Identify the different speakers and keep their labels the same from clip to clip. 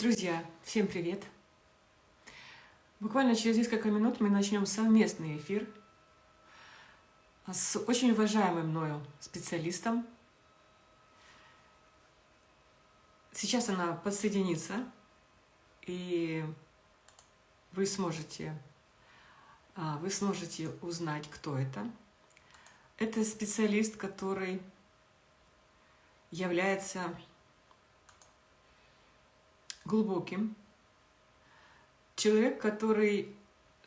Speaker 1: Друзья, всем привет! Буквально через несколько минут мы начнем совместный эфир с очень уважаемым мною специалистом. Сейчас она подсоединится, и вы сможете, а, вы сможете узнать, кто это. Это специалист, который является глубоким. Человек, который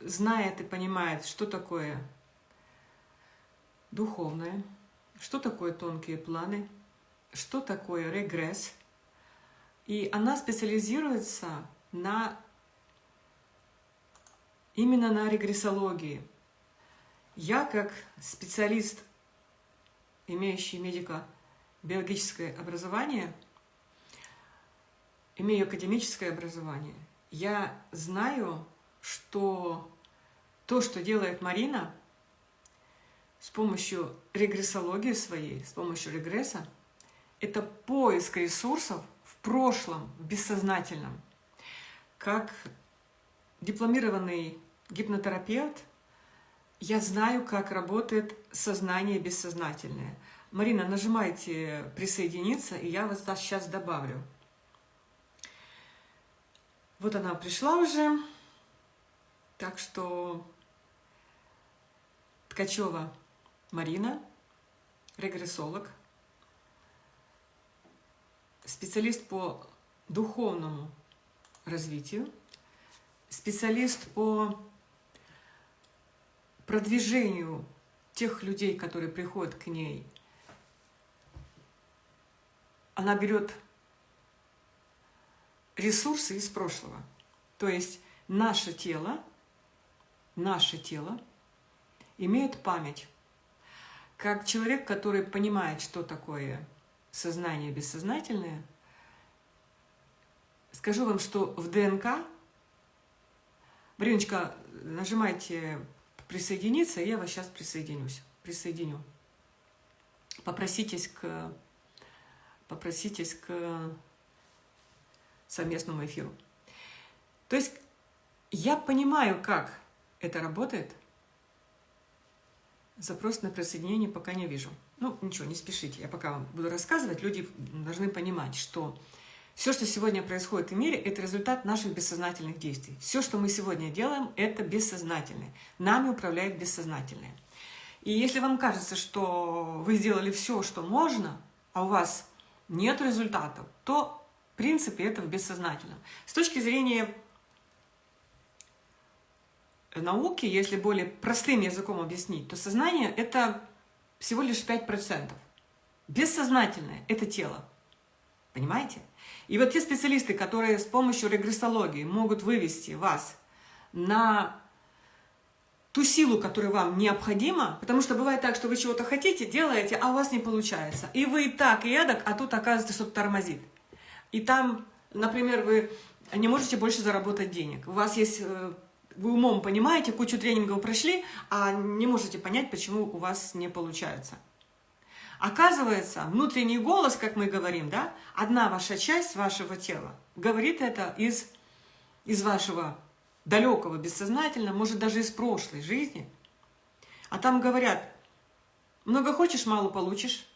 Speaker 1: знает и понимает, что такое духовное, что такое тонкие планы, что такое регресс. И она специализируется на именно на регрессологии. Я, как специалист, имеющий медико-биологическое образование, имею академическое образование, я знаю, что то, что делает Марина с помощью регрессологии своей, с помощью регресса, это поиск ресурсов в прошлом, в бессознательном. Как дипломированный гипнотерапевт, я знаю, как работает сознание бессознательное. Марина, нажимайте «Присоединиться», и я вас сейчас добавлю. Вот она пришла уже. Так что Ткачева Марина, регрессолог, специалист по духовному развитию, специалист по продвижению тех людей, которые приходят к ней. Она берет ресурсы из прошлого. То есть наше тело, наше тело имеет память. Как человек, который понимает, что такое сознание бессознательное, скажу вам, что в ДНК, Мариночка, нажимайте «Присоединиться», я вас сейчас присоединюсь, присоединю. Попроситесь к, попроситесь к совместному эфиру. То есть я понимаю, как это работает. Запрос на присоединение пока не вижу. Ну, ничего, не спешите. Я пока вам буду рассказывать. Люди должны понимать, что все, что сегодня происходит в мире, это результат наших бессознательных действий. Все, что мы сегодня делаем, это бессознательное. Нами управляет бессознательное. И если вам кажется, что вы сделали все, что можно, а у вас нет результатов, то в принципе, это в бессознательном. С точки зрения науки, если более простым языком объяснить, то сознание – это всего лишь 5%. Бессознательное – это тело. Понимаете? И вот те специалисты, которые с помощью регрессологии могут вывести вас на ту силу, которая вам необходима, потому что бывает так, что вы чего-то хотите, делаете, а у вас не получается. И вы и так, и эдак, а тут оказывается что-то тормозит и там, например, вы не можете больше заработать денег. У вас есть, э, вы умом понимаете, кучу тренингов прошли, а не можете понять, почему у вас не получается. Оказывается, внутренний голос, как мы говорим, да, одна ваша часть вашего тела говорит это из, из вашего далекого, бессознательного, может, даже из прошлой жизни. А там говорят, много хочешь, мало получишь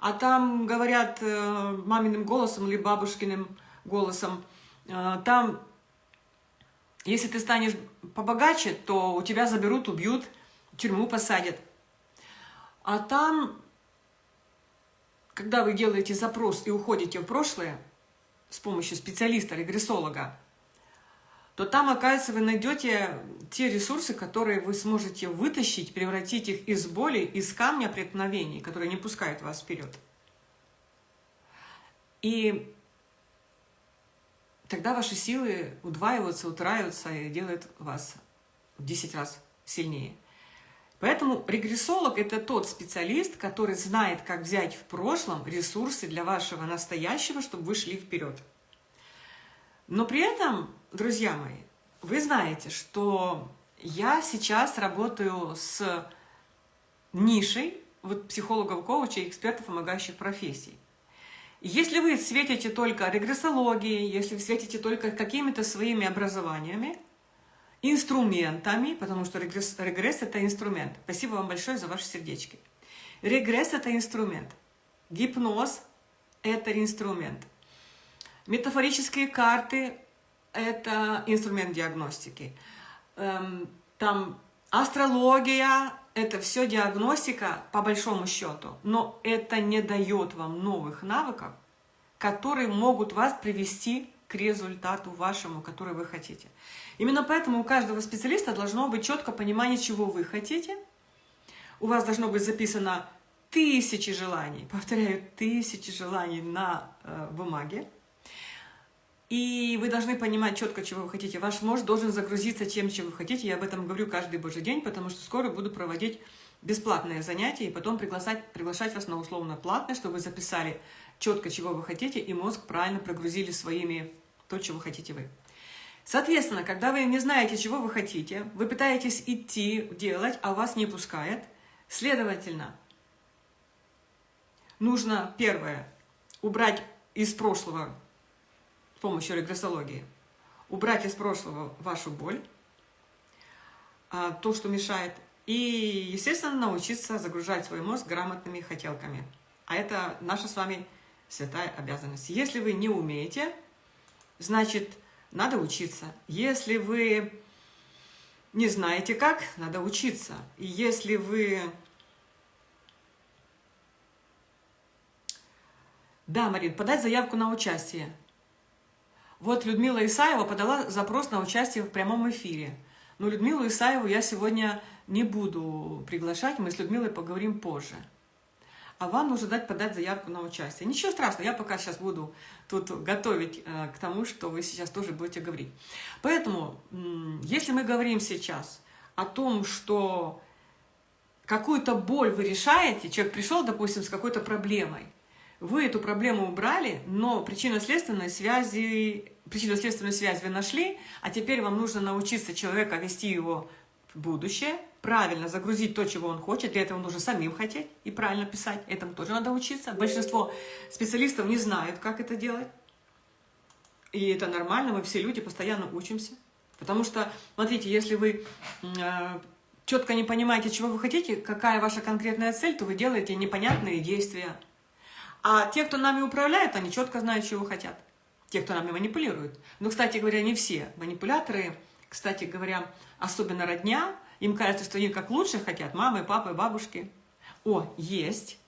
Speaker 1: а там говорят э, маминым голосом или бабушкиным голосом, э, там, если ты станешь побогаче, то у тебя заберут, убьют, в тюрьму посадят. А там, когда вы делаете запрос и уходите в прошлое с помощью специалиста, регрессолога, то там, оказывается, вы найдете те ресурсы, которые вы сможете вытащить, превратить их из боли, из камня преткновений, которые не пускают вас вперед. И тогда ваши силы удваиваются, утраиваются и делают вас в 10 раз сильнее. Поэтому регрессолог – это тот специалист, который знает, как взять в прошлом ресурсы для вашего настоящего, чтобы вы шли вперед. Но при этом друзья мои, вы знаете, что я сейчас работаю с нишей вот, психологов, коучей, экспертов, помогающих профессий. Если вы светите только регрессологией, если вы светите только какими-то своими образованиями, инструментами, потому что регресс, регресс – это инструмент. Спасибо вам большое за ваши сердечки. Регресс – это инструмент. Гипноз – это инструмент. Метафорические карты – это инструмент диагностики. Эм, там астрология – это все диагностика по большому счету, но это не дает вам новых навыков, которые могут вас привести к результату вашему, который вы хотите. Именно поэтому у каждого специалиста должно быть четкое понимание, чего вы хотите. У вас должно быть записано тысячи желаний, повторяю, тысячи желаний на э, бумаге. И вы должны понимать четко, чего вы хотите. Ваш мозг должен загрузиться тем, чем вы хотите. Я об этом говорю каждый божий день, потому что скоро буду проводить бесплатные занятия и потом приглашать, приглашать вас на условно платное, чтобы вы записали четко, чего вы хотите, и мозг правильно прогрузили своими то, чего хотите вы. Соответственно, когда вы не знаете, чего вы хотите, вы пытаетесь идти, делать, а вас не пускает, следовательно, нужно, первое, убрать из прошлого с помощью регрессологии, убрать из прошлого вашу боль, а, то, что мешает, и, естественно, научиться загружать свой мозг грамотными хотелками. А это наша с вами святая обязанность. Если вы не умеете, значит, надо учиться. Если вы не знаете как, надо учиться. И если вы... Да, Марин, подать заявку на участие. Вот Людмила Исаева подала запрос на участие в прямом эфире. Но Людмилу Исаеву я сегодня не буду приглашать, мы с Людмилой поговорим позже. А вам нужно дать подать заявку на участие. Ничего страшного, я пока сейчас буду тут готовить э, к тому, что вы сейчас тоже будете говорить. Поэтому, если мы говорим сейчас о том, что какую-то боль вы решаете, человек пришел, допустим, с какой-то проблемой, вы эту проблему убрали, но причинно-следственной связи, причинно-следственную связь вы нашли, а теперь вам нужно научиться человека вести его в будущее, правильно загрузить то, чего он хочет. Для этого нужно самим хотеть и правильно писать. Этому тоже надо учиться. Большинство специалистов не знают, как это делать. И это нормально, мы все люди постоянно учимся. Потому что, смотрите, если вы э, четко не понимаете, чего вы хотите, какая ваша конкретная цель, то вы делаете непонятные действия. А те, кто нами управляет, они четко знают, чего хотят. Те, кто нами манипулирует. Но, кстати говоря, не все манипуляторы, кстати говоря, особенно родня, им кажется, что они как лучше хотят, мамы, папы, бабушки. О, есть.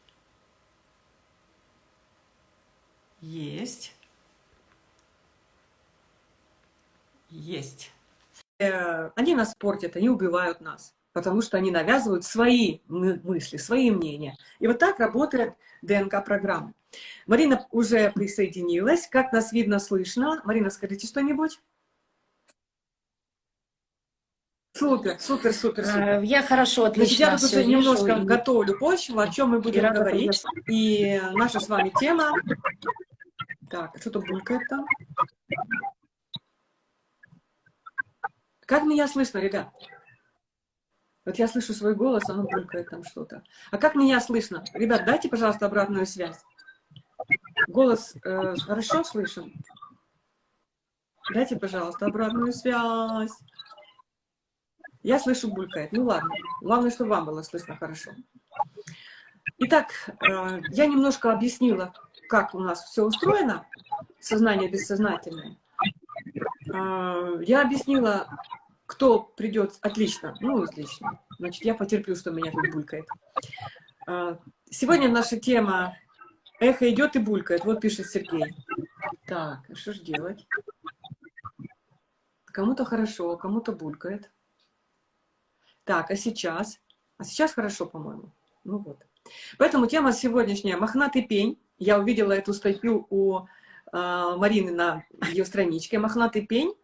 Speaker 1: Есть. Есть. Э, они нас портят, они убивают нас потому что они навязывают свои мысли, свои мнения. И вот так работает ДНК-программа. Марина уже присоединилась. Как нас видно, слышно? Марина, скажите что-нибудь. Супер, супер, супер, супер.
Speaker 2: Э, я хорошо, отлично.
Speaker 1: Значит, я тут уже немножко и... готовлю почву, о чем мы будем и говорить. И наша с вами тема... Так, что-то булькает там. Как меня слышно, ребят? Вот я слышу свой голос, оно булькает там что-то. А как меня слышно? Ребят, дайте, пожалуйста, обратную связь. Голос э, хорошо слышен? Дайте, пожалуйста, обратную связь. Я слышу булькает. Ну ладно. Главное, чтобы вам было слышно хорошо. Итак, э, я немножко объяснила, как у нас все устроено, сознание бессознательное. Э, я объяснила кто придет, отлично, ну, отлично. Значит, я потерплю, что меня тут булькает. А, сегодня наша тема «Эхо идет и булькает». Вот пишет Сергей. Так, а что же делать? Кому-то хорошо, кому-то булькает. Так, а сейчас? А сейчас хорошо, по-моему. Ну вот. Поэтому тема сегодняшняя «Мохнатый пень». Я увидела эту статью у э, Марины на ее страничке. «Мохнатый пень»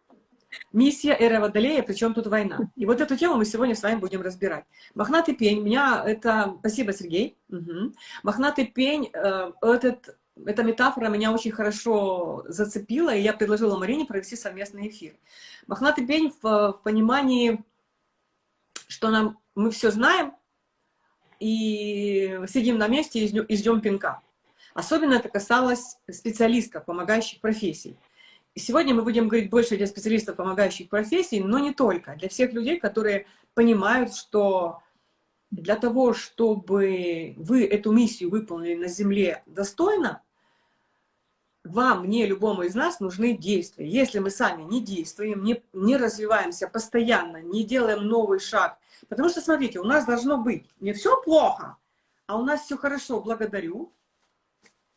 Speaker 1: Миссия Эра Водолея, причем тут война. И вот эту тему мы сегодня с вами будем разбирать. Мохнатый пень, меня это... Спасибо, Сергей. Угу. Мохнатый пень, э, этот, эта метафора меня очень хорошо зацепила, и я предложила Марине провести совместный эфир. Мохнатый пень в, в понимании, что нам, мы все знаем, и сидим на месте и ждем пинка. Особенно это касалось специалистов, помогающих профессий. Сегодня мы будем говорить больше для специалистов, помогающих профессий, но не только. Для всех людей, которые понимают, что для того, чтобы вы эту миссию выполнили на Земле достойно, вам, мне, любому из нас нужны действия. Если мы сами не действуем, не, не развиваемся постоянно, не делаем новый шаг. Потому что, смотрите, у нас должно быть не все плохо, а у нас все хорошо, благодарю,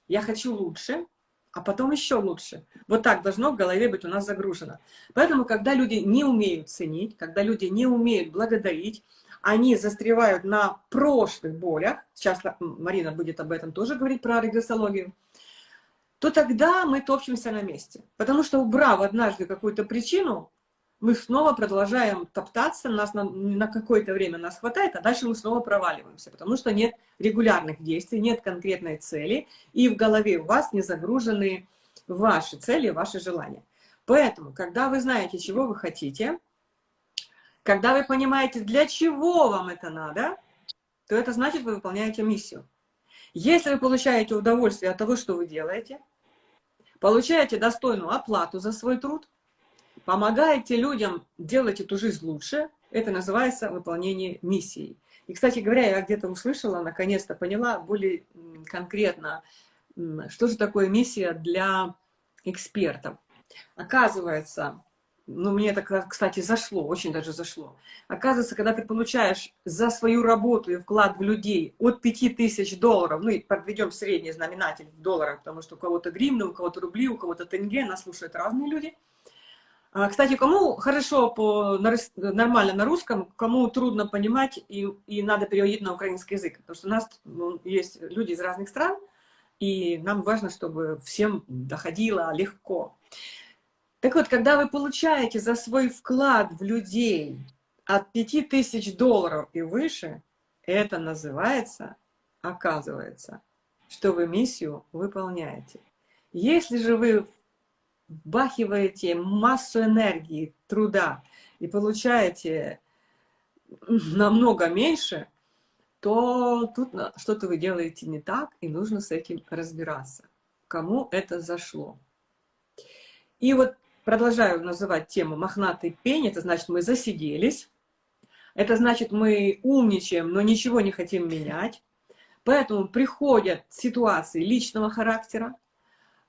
Speaker 1: я хочу лучше, а потом еще лучше. Вот так должно в голове быть у нас загружено. Поэтому, когда люди не умеют ценить, когда люди не умеют благодарить, они застревают на прошлых болях, сейчас Марина будет об этом тоже говорить, про регрессологию, то тогда мы топчемся на месте. Потому что, убрав однажды какую-то причину, мы снова продолжаем топтаться, нас на, на какое-то время нас хватает, а дальше мы снова проваливаемся, потому что нет регулярных действий, нет конкретной цели, и в голове у вас не загружены ваши цели, ваши желания. Поэтому, когда вы знаете, чего вы хотите, когда вы понимаете, для чего вам это надо, то это значит, вы выполняете миссию. Если вы получаете удовольствие от того, что вы делаете, получаете достойную оплату за свой труд, помогаете людям делать эту жизнь лучше, это называется выполнение миссии. И, кстати говоря, я где-то услышала, наконец-то поняла более конкретно, что же такое миссия для экспертов. Оказывается, ну, мне это, кстати, зашло, очень даже зашло. Оказывается, когда ты получаешь за свою работу и вклад в людей от 5000 долларов, ну, и подведем средний знаменатель в долларах, потому что у кого-то гривны, у кого-то рубли, у кого-то тенге, нас слушают разные люди. А, кстати, кому хорошо по, нормально на русском, кому трудно понимать и, и надо переводить на украинский язык, потому что у нас ну, есть люди из разных стран, и нам важно, чтобы всем доходило легко. Так вот, когда вы получаете за свой вклад в людей от 5000 долларов и выше, это называется, оказывается, что вы миссию выполняете. Если же вы вбахиваете массу энергии, труда и получаете намного меньше, то тут что-то вы делаете не так, и нужно с этим разбираться. Кому это зашло. И вот продолжаю называть тему «мохнатый пень», это значит, мы засиделись, это значит, мы умничаем, но ничего не хотим менять, поэтому приходят ситуации личного характера,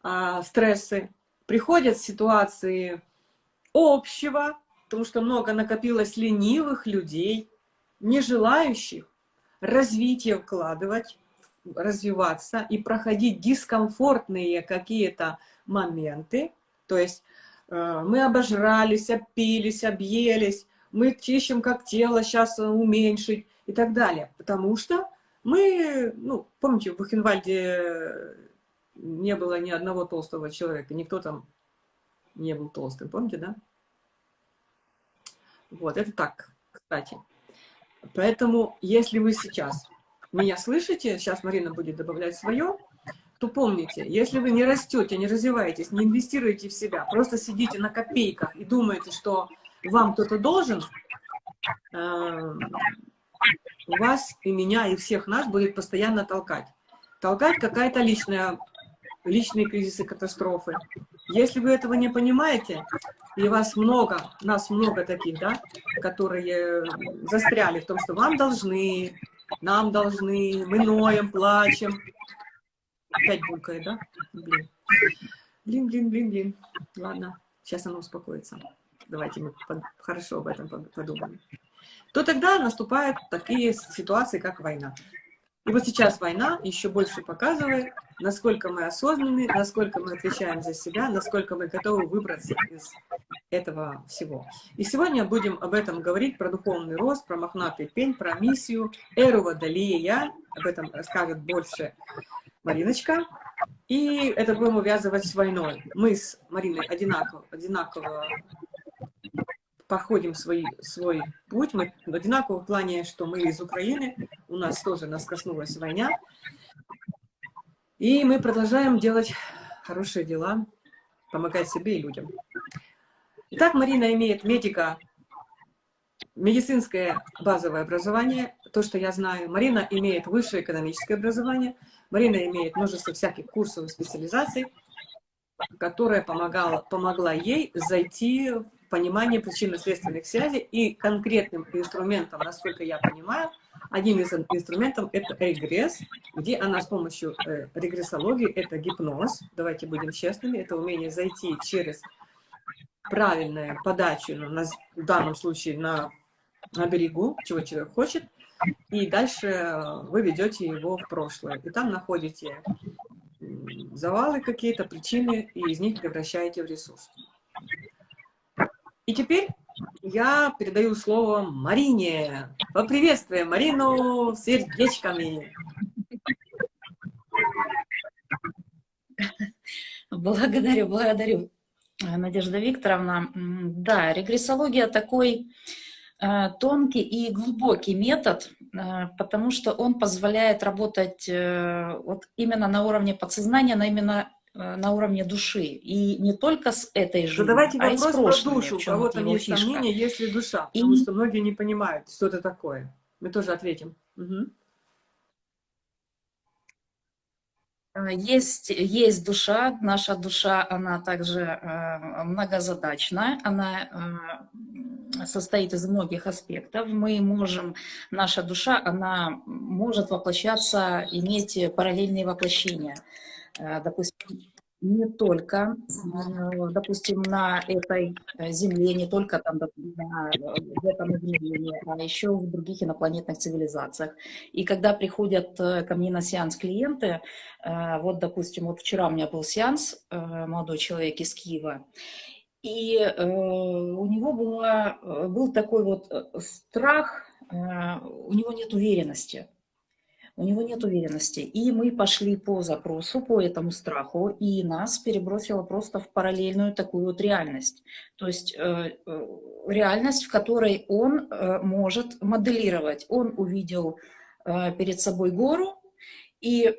Speaker 1: а, стрессы, приходят ситуации общего, потому что много накопилось ленивых людей, не желающих развитие вкладывать, развиваться и проходить дискомфортные какие-то моменты, то есть Э, мы обожрались, опились, объелись, мы ищем, как тело сейчас уменьшить и так далее. Потому что мы, ну, помните, в Бухенвальде не было ни одного толстого человека, никто там не был толстым, помните, да? Вот, это так, кстати. Поэтому, если вы сейчас меня слышите, сейчас Марина будет добавлять свое, то помните, если вы не растете, не развиваетесь, не инвестируете в себя, просто сидите на копейках и думаете, что вам кто-то должен, э, вас и меня, и всех нас будет постоянно толкать. Толкать какая-то личная, личные кризисы, катастрофы. Если вы этого не понимаете, и вас много, нас много таких, да, которые застряли в том, что вам должны, нам должны, мы ноем, плачем, Опять булкает, да? Блин. Блин, блин, блин, блин. Ладно, сейчас оно успокоится. Давайте мы хорошо об этом подумаем. То тогда наступают такие ситуации, как война. И вот сейчас война еще больше показывает, насколько мы осознанны, насколько мы отвечаем за себя, насколько мы готовы выбраться из этого всего. И сегодня будем об этом говорить, про духовный рост, про мохнатый пень, про миссию, эру водолея, об этом расскажет больше Мариночка. И это будем увязывать с войной. Мы с Мариной одинаково, одинаково проходим свой, свой путь. Мы одинаково в плане, что мы из Украины, у нас тоже нас коснулась война. И мы продолжаем делать хорошие дела, помогать себе и людям. Итак, Марина имеет медика, медицинское базовое образование, то, что я знаю. Марина имеет высшее экономическое образование, Марина имеет множество всяких курсов и специализаций, которая помогала, помогла ей зайти в понимание причинно-следственных связей и конкретным инструментом, насколько я понимаю, один из инструментов – это регресс, где она с помощью э, регрессологии, это гипноз, давайте будем честными, это умение зайти через правильную подачу, на, в данном случае на, на берегу, чего человек хочет, и дальше вы ведете его в прошлое. И там находите завалы какие-то, причины, и из них превращаете в ресурс. И теперь я передаю слово Марине. Поприветствуем Марину сердечками.
Speaker 2: Благодарю, благодарю, Надежда Викторовна. Да, регрессология такой э, тонкий и глубокий метод, э, потому что он позволяет работать э, вот именно на уровне подсознания, на именно Э, на уровне души. И не только с этой жизнью,
Speaker 1: Задавайте
Speaker 2: а и с прошлыми,
Speaker 1: про душу. У кого-то есть фишка. сомнения, есть ли душа. И... Потому что многие не понимают, что это такое. Мы тоже ответим. Угу.
Speaker 2: Есть, есть душа, наша душа, она также э, многозадачна, она э, состоит из многих аспектов. Мы можем, наша душа, она может воплощаться, иметь параллельные воплощения. Э, допустим, не только, э, допустим, на этой э, Земле, не только там на, в этом измерении, а еще в других инопланетных цивилизациях. И когда приходят ко мне на сеанс клиенты, вот, допустим, вот вчера у меня был сеанс, молодой человек из Киева, и у него было, был такой вот страх, у него нет уверенности у него нет уверенности. И мы пошли по запросу, по этому страху, и нас перебросило просто в параллельную такую вот реальность. То есть э, э, реальность, в которой он э, может моделировать. Он увидел э, перед собой гору, и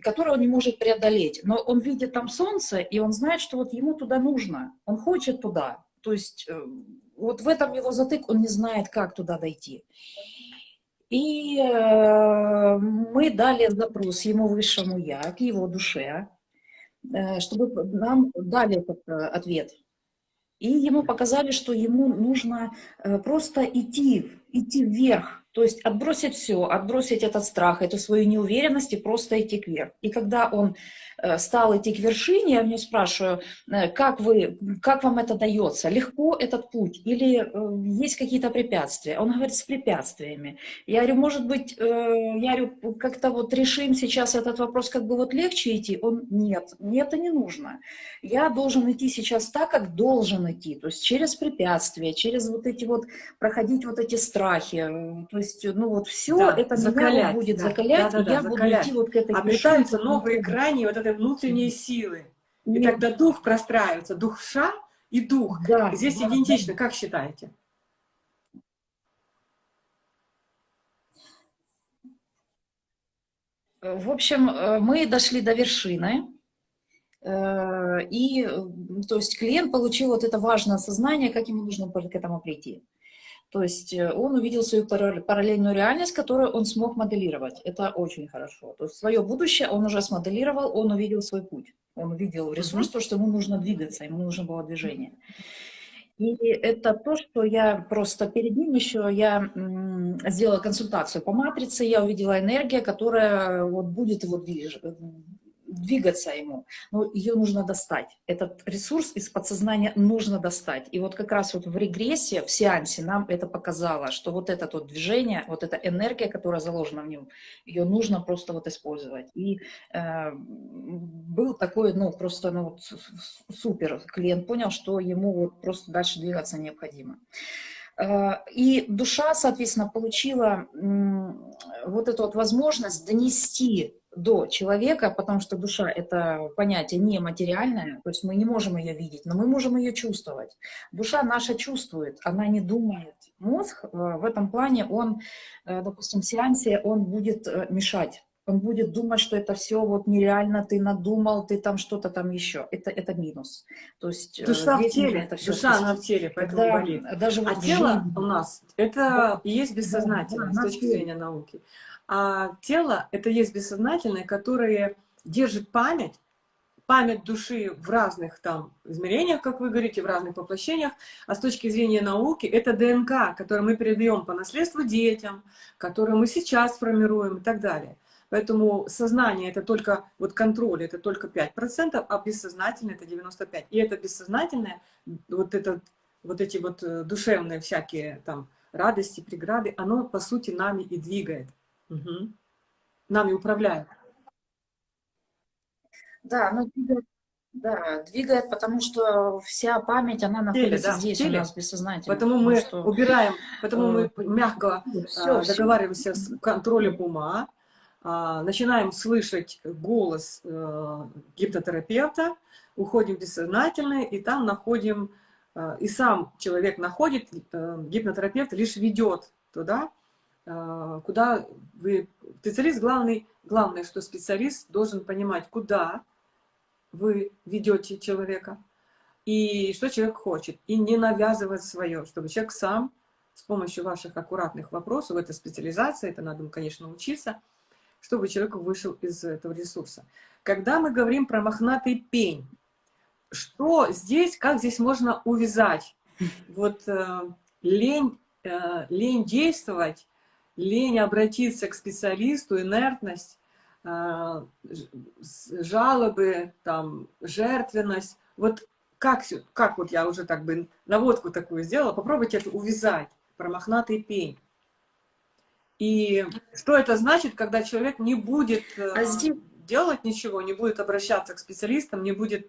Speaker 2: которую он не может преодолеть. Но он видит там солнце, и он знает, что вот ему туда нужно. Он хочет туда. То есть э, вот в этом его затык, он не знает, как туда дойти. И э, мы дали запрос ему высшему я, к его душе, э, чтобы нам дали этот э, ответ. И ему показали, что ему нужно просто идти, идти вверх, то есть отбросить все, отбросить этот страх, эту свою неуверенность и просто идти вверх. И когда он Э, стал идти к вершине, я у нее спрашиваю, э, как, вы, как вам это дается? Легко этот путь или э, есть какие-то препятствия? Он говорит, с препятствиями. Я говорю, может быть, я говорю, как-то вот решим сейчас этот вопрос, как бы вот легче идти? Он, нет, мне это не нужно. Я должен идти сейчас так, как должен идти, то есть через препятствия, через вот эти вот, проходить вот эти страхи, то ну вот все да, это закалять, меня будет да, закалять, да, да, и я закалять. буду идти вот к этой
Speaker 1: Обретаются новые грани вот этой внутренней силы. И тогда дух простраивается, дух ша и дух. Да, Здесь да, идентично, да. как считаете?
Speaker 2: В общем, э, мы дошли до вершины, э, и то есть клиент получил вот это важное осознание, как ему нужно к этому прийти. То есть э, он увидел свою параллельную реальность, которую он смог моделировать. Это очень хорошо. То есть свое будущее он уже смоделировал, он увидел свой путь. Он увидел ресурс, то, что ему нужно двигаться, ему нужно было движение. И это то, что я просто перед ним еще, я сделала консультацию по матрице, я увидела энергия, которая вот будет его движ двигаться ему, но ее нужно достать. Этот ресурс из подсознания нужно достать. И вот как раз вот в регрессе, в сеансе нам это показало, что вот это вот движение, вот эта энергия, которая заложена в нем, ее нужно просто вот использовать. И э, был такой, ну, просто, ну, вот, супер. Клиент понял, что ему вот просто дальше двигаться необходимо. Э, и душа, соответственно, получила вот эту вот возможность донести до человека, потому что душа — это понятие нематериальное, то есть мы не можем ее видеть, но мы можем ее чувствовать. Душа наша чувствует, она не думает. Мозг э, в этом плане, он, э, допустим, в сеансе, он будет э, мешать. Он будет думать, что это все вот нереально, ты надумал, ты там что-то там еще. Это, это минус. То есть
Speaker 1: э, душа в теле, это все душа она в теле, поэтому когда, болит. Даже а вот тело жизнь... у нас, это и есть бессознательное да, с точки зрения науки. А тело, это есть бессознательное, которое держит память, память души в разных там измерениях, как вы говорите, в разных воплощениях, а с точки зрения науки это ДНК, которую мы передаем по наследству детям, которую мы сейчас формируем и так далее. Поэтому сознание это только, вот контроль это только 5%, а бессознательное это 95%. И это бессознательное, вот, это, вот эти вот э, душевные всякие там радости, преграды, оно по сути нами и двигает. Угу. Нами управляет.
Speaker 2: Да, оно двигает, да, двигает, потому что вся память, она находится теле, да, здесь теле. у нас бессознательно.
Speaker 1: Поэтому мы что... убираем, поэтому мы э, мягко все, а, договариваемся все. с контролем ума, начинаем слышать голос э, гипнотерапевта, уходим в бессознательное, и там находим, э, и сам человек находит, э, гипнотерапевт лишь ведет туда, куда вы, специалист главный, главное, что специалист должен понимать, куда вы ведете человека, и что человек хочет, и не навязывать свое, чтобы человек сам с помощью ваших аккуратных вопросов, это специализация, это надо, конечно, учиться, чтобы человек вышел из этого ресурса. Когда мы говорим про мохнатый пень, что здесь, как здесь можно увязать? Вот э, лень, э, лень действовать, лень обратиться к специалисту, инертность, э, жалобы, там, жертвенность. Вот как, как вот я уже так бы наводку такую сделала, попробуйте это увязать, про мохнатый пень. И что это значит, когда человек не будет а э, здесь... делать ничего, не будет обращаться к специалистам, не будет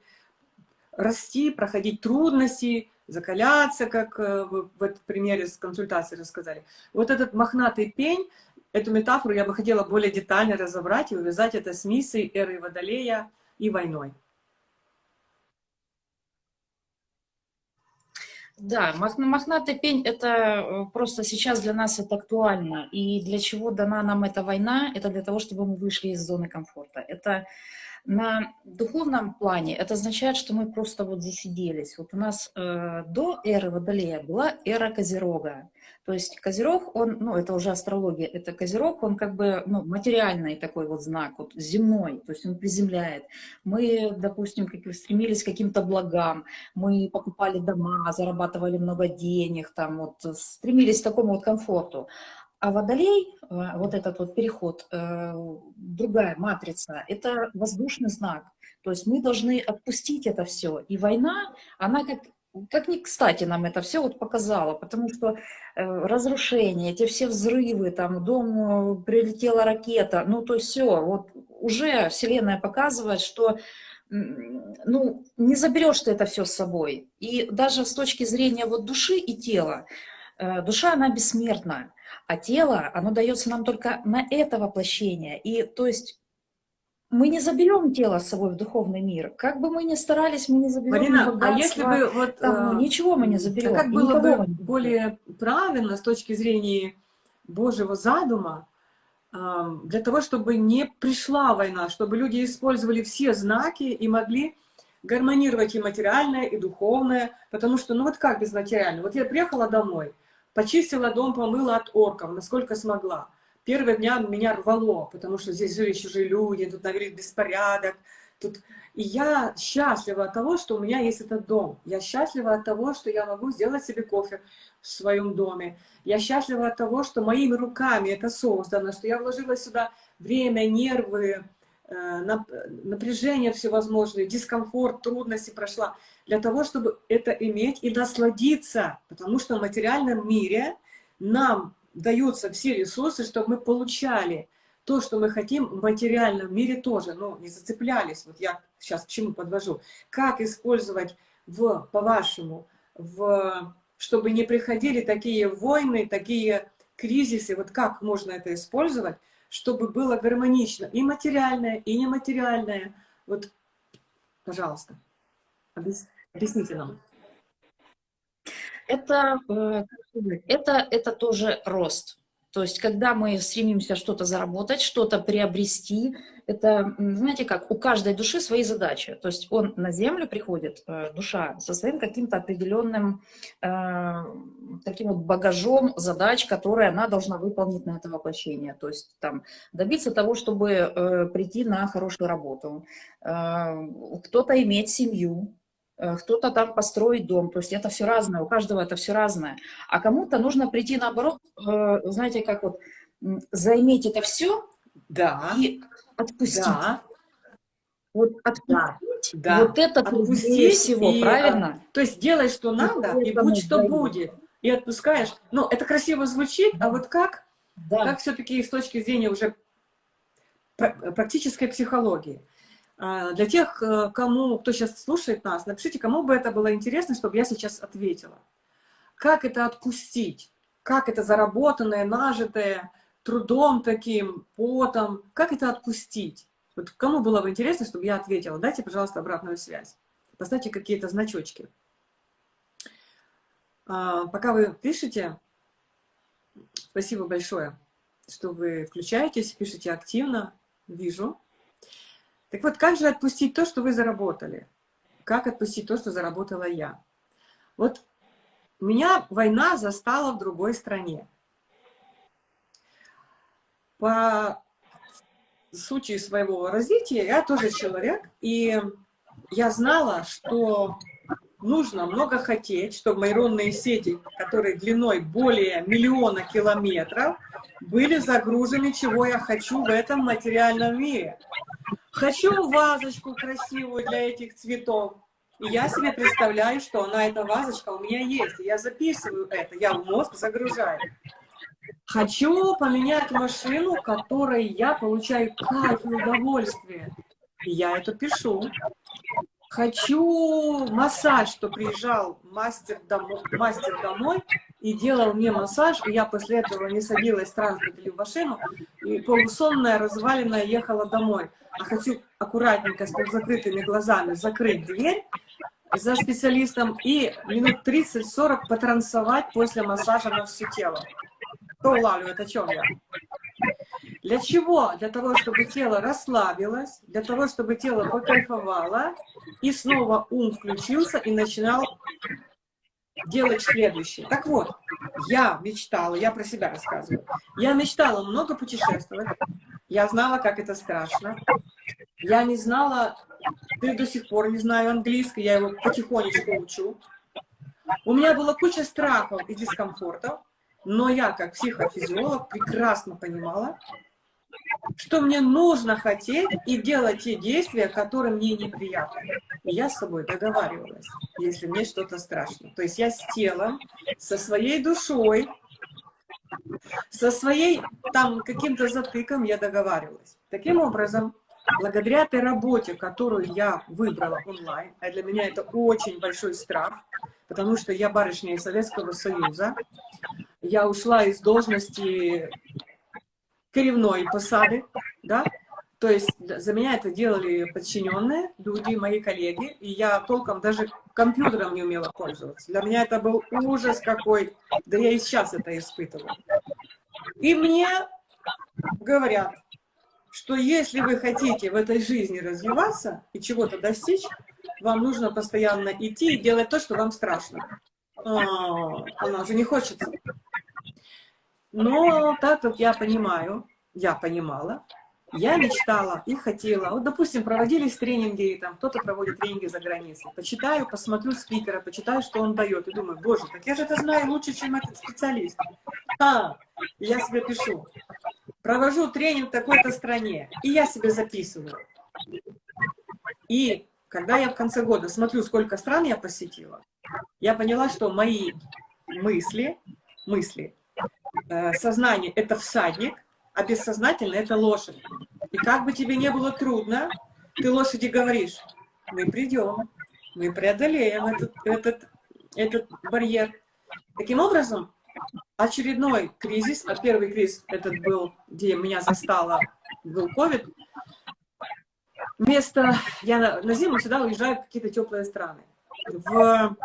Speaker 1: расти, проходить трудности, закаляться, как э, вы в этом примере с консультацией рассказали. Вот этот мохнатый пень, эту метафору я бы хотела более детально разобрать и увязать это с миссией эры Водолея и войной.
Speaker 2: Да, мохнатый пень – это э, просто сейчас для нас это актуально. И для чего дана нам эта война? Это для того, чтобы мы вышли из зоны комфорта. Это на духовном плане это означает, что мы просто вот засиделись. Вот у нас э, до эры Водолея была эра Козерога. То есть Козерог, он, ну это уже астрология, это Козерог, он как бы ну, материальный такой вот знак, вот земной, то есть он приземляет. Мы, допустим, как стремились к каким-то благам, мы покупали дома, зарабатывали много денег, там вот стремились к такому вот комфорту. А водолей, э, вот этот вот переход, э, другая матрица, это воздушный знак. То есть мы должны отпустить это все. И война, она как, как ни кстати нам это все вот показала, потому что э, разрушение, эти все взрывы, там, дом прилетела ракета, ну то есть все, вот уже Вселенная показывает, что ну, не заберешь ты это все с собой. И даже с точки зрения вот души и тела, душа, она бессмертна. А тело, оно дается нам только на это воплощение. И то есть мы не заберем тело с собой в духовный мир. Как бы мы ни старались, мы не заберем
Speaker 1: Марина, а если бы вот...
Speaker 2: Там, э, ничего мы не заберем.
Speaker 1: А как было бы более правильно с точки зрения Божьего задума, для того, чтобы не пришла война, чтобы люди использовали все знаки и могли гармонировать и материальное, и духовное, потому что, ну вот как без материального? Вот я приехала домой, Почистила дом, помыла от орков, насколько смогла. Первые дня меня рвало, потому что здесь жили чужие люди, тут навели беспорядок. Тут... И я счастлива от того, что у меня есть этот дом. Я счастлива от того, что я могу сделать себе кофе в своем доме. Я счастлива от того, что моими руками это создано, что я вложила сюда время, нервы, Э, напряжение всевозможные, дискомфорт, трудности прошла, для того, чтобы это иметь и насладиться, потому что в материальном мире нам даются все ресурсы, чтобы мы получали то, что мы хотим в материальном мире тоже, но не зацеплялись. Вот я сейчас к чему подвожу. Как использовать в, по-вашему, в, чтобы не приходили такие войны, такие кризисы, вот как можно это использовать, чтобы было гармонично и материальное, и нематериальное. Вот, пожалуйста, объясните нам.
Speaker 2: Это, э, это, это тоже рост. То есть, когда мы стремимся что-то заработать, что-то приобрести, это, знаете как, у каждой души свои задачи. То есть, он на землю приходит, э, душа, со своим каким-то определенным э, таким вот багажом задач, которые она должна выполнить на это воплощение. То есть, там, добиться того, чтобы э, прийти на хорошую работу. Э, кто-то иметь семью, кто-то там построить дом, то есть это все разное, у каждого это все разное. А кому-то нужно прийти наоборот, э, знаете, как вот, заиметь это все
Speaker 1: да.
Speaker 2: и отпустить.
Speaker 1: Да.
Speaker 2: Вот отпустить,
Speaker 1: да.
Speaker 2: вот это отпустить всего,
Speaker 1: и,
Speaker 2: правильно?
Speaker 1: То есть делай, что надо, и будь что даю. будет. И отпускаешь. Ну, это красиво звучит, а вот как? Да. Как все-таки с точки зрения уже практической психологии? А, для тех, э, кому, кто сейчас слушает нас, напишите, кому бы это было интересно, чтобы я сейчас ответила. Как это отпустить? Как это заработанное, нажитое, трудом таким, потом, как это отпустить? Вот кому было бы интересно, чтобы я ответила? Дайте, пожалуйста, обратную связь. Поставьте какие-то значочки. А, пока вы пишете, спасибо большое, что вы включаетесь, пишете активно, вижу. Так вот, как же отпустить то, что вы заработали? Как отпустить то, что заработала я? Вот меня война застала в другой стране. По сути своего развития я тоже человек, и я знала, что нужно много хотеть, чтобы нейронные сети, которые длиной более миллиона километров, были загружены, чего я хочу в этом материальном мире. Хочу вазочку красивую для этих цветов. И я себе представляю, что она, эта вазочка у меня есть. Я записываю это, я в мозг загружаю. Хочу поменять машину, которой я получаю кайф и удовольствие. И я это пишу. Хочу массаж, что приезжал мастер домой, мастер домой и делал мне массаж, и я после этого не садилась в транспорт или в машину, и полусонная, разваленная ехала домой. А хочу аккуратненько, с закрытыми глазами закрыть дверь за специалистом и минут 30-40 потрансовать после массажа на все тело. Кто улавливает, о чем я? Для чего? Для того, чтобы тело расслабилось, для того, чтобы тело покайфовало, и снова ум включился и начинал делать следующее. Так вот, я мечтала, я про себя рассказываю, я мечтала много путешествовать, я знала, как это страшно, я не знала, ты до сих пор не знаю английский, я его потихонечку учу. У меня была куча страхов и дискомфортов, но я, как психофизиолог, прекрасно понимала, что мне нужно хотеть и делать те действия, которые мне неприятны. И я с собой договаривалась, если мне что-то страшно. То есть я с телом, со своей душой, со своей там каким-то затыком я договаривалась. Таким образом, благодаря этой работе, которую я выбрала онлайн, а для меня это очень большой страх, потому что я барышня из Советского Союза, я ушла из должности коренной посады, да, то есть за меня это делали подчиненные люди, мои коллеги, и я толком даже компьютером не умела пользоваться. Для меня это был ужас какой, да я и сейчас это испытываю. И мне говорят, что если вы хотите в этой жизни развиваться и чего-то достичь, вам нужно постоянно идти и делать то, что вам страшно. А, она уже не хочется. Но так как я понимаю, я понимала, я мечтала и хотела. Вот, допустим, проводились тренинги, там кто-то проводит тренинги за границей. Почитаю, посмотрю спикера, почитаю, что он дает. И думаю, боже, так я же это знаю лучше, чем этот специалист. А, я себе пишу. Провожу тренинг в такой-то стране. И я себе записываю. И когда я в конце года смотрю, сколько стран я посетила, я поняла, что мои мысли, мысли, сознание – это всадник, а бессознательное – это лошадь. И как бы тебе не было трудно, ты лошади говоришь, мы придем, мы преодолеем этот, этот, этот барьер. Таким образом, очередной кризис, а первый кризис этот был, где меня застало, был COVID, вместо, я на, на зиму всегда уезжаю в какие-то теплые страны. В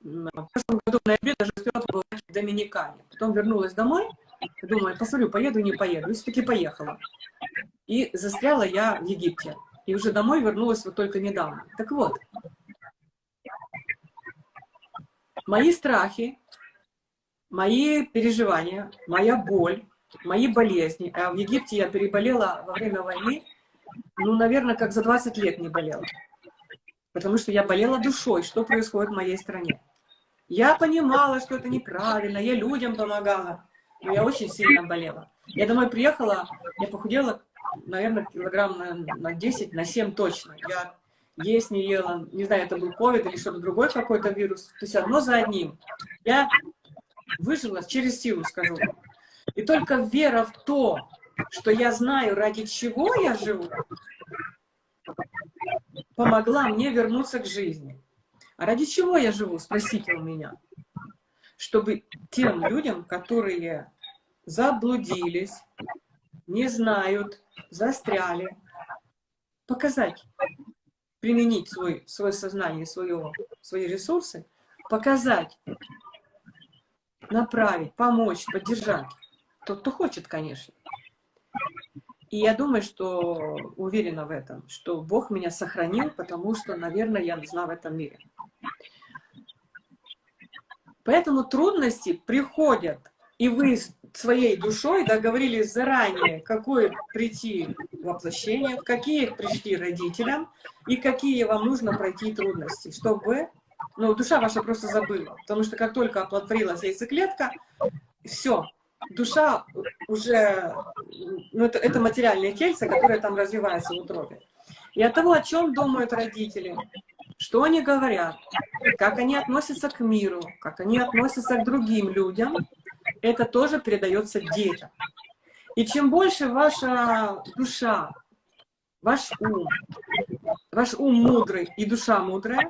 Speaker 1: в прошлом году в ноябре даже успела Доминикане. Потом вернулась домой, думаю, посмотрю, поеду, не поеду. И все-таки поехала. И застряла я в Египте. И уже домой вернулась вот только недавно. Так вот, мои страхи, мои переживания, моя боль, мои болезни. А в Египте я переболела во время войны, ну, наверное, как за 20 лет не болела. Потому что я болела душой, что происходит в моей стране. Я понимала, что это неправильно, я людям помогала, но я очень сильно болела. Я домой приехала, я похудела, наверное, килограмм на, на 10, на 7 точно. Я есть не ела, не знаю, это был ковид или что-то другое, какой-то вирус. То есть одно за одним. Я выжила через силу, скажу. И только вера в то, что я знаю, ради чего я живу, помогла мне вернуться к жизни. А ради чего я живу, спросите у меня. Чтобы тем людям, которые заблудились, не знают, застряли, показать, применить свой, свое сознание, свое, свои ресурсы, показать, направить, помочь, поддержать. Тот, кто хочет, конечно. И я думаю, что уверена в этом, что Бог меня сохранил, потому что, наверное, я нужна в этом мире. Поэтому трудности приходят, и вы своей душой договорились заранее, какое прийти воплощение, какие пришли родителям, и какие вам нужно пройти трудности, чтобы ну, душа ваша просто забыла. Потому что как только оплодотворилась яйцеклетка, все, душа уже, ну, это, это материальное тельце, которое там развивается в утробе. И от того, о чем думают родители, что они говорят, как они относятся к миру, как они относятся к другим людям, это тоже передается детям. И чем больше ваша душа, ваш ум, ваш ум мудрый и душа мудрая,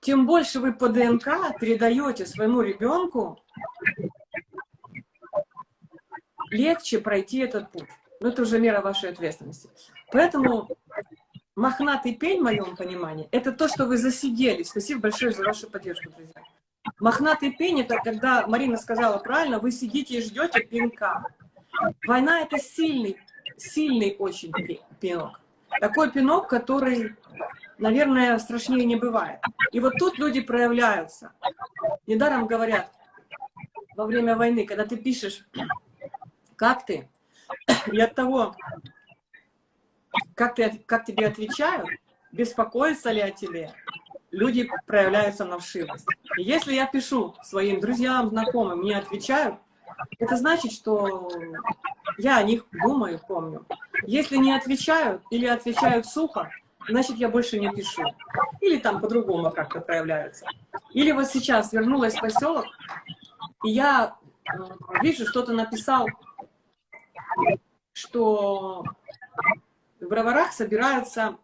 Speaker 1: тем больше вы по ДНК передаете своему ребенку легче пройти этот путь. Но это уже мера вашей ответственности. Поэтому мохнатый пень, в моем понимании, это то, что вы засиделись. Спасибо большое за вашу поддержку, друзья. Мохнатый пень, это когда, Марина сказала правильно, вы сидите и ждете пинка. Война — это сильный, сильный очень пинок. Такой пинок, который, наверное, страшнее не бывает. И вот тут люди проявляются. Недаром говорят, во время войны, когда ты пишешь как ты? И от того, как, ты, как тебе отвечают, беспокоятся ли о тебе, люди проявляются на вшивость. И если я пишу своим друзьям, знакомым, мне отвечают, это значит, что я о них думаю, помню. Если не отвечают или отвечают сухо, значит, я больше не пишу. Или там по-другому как-то проявляются. Или вот сейчас вернулась в поселок, и я э, вижу, что-то написал что в броварах собираются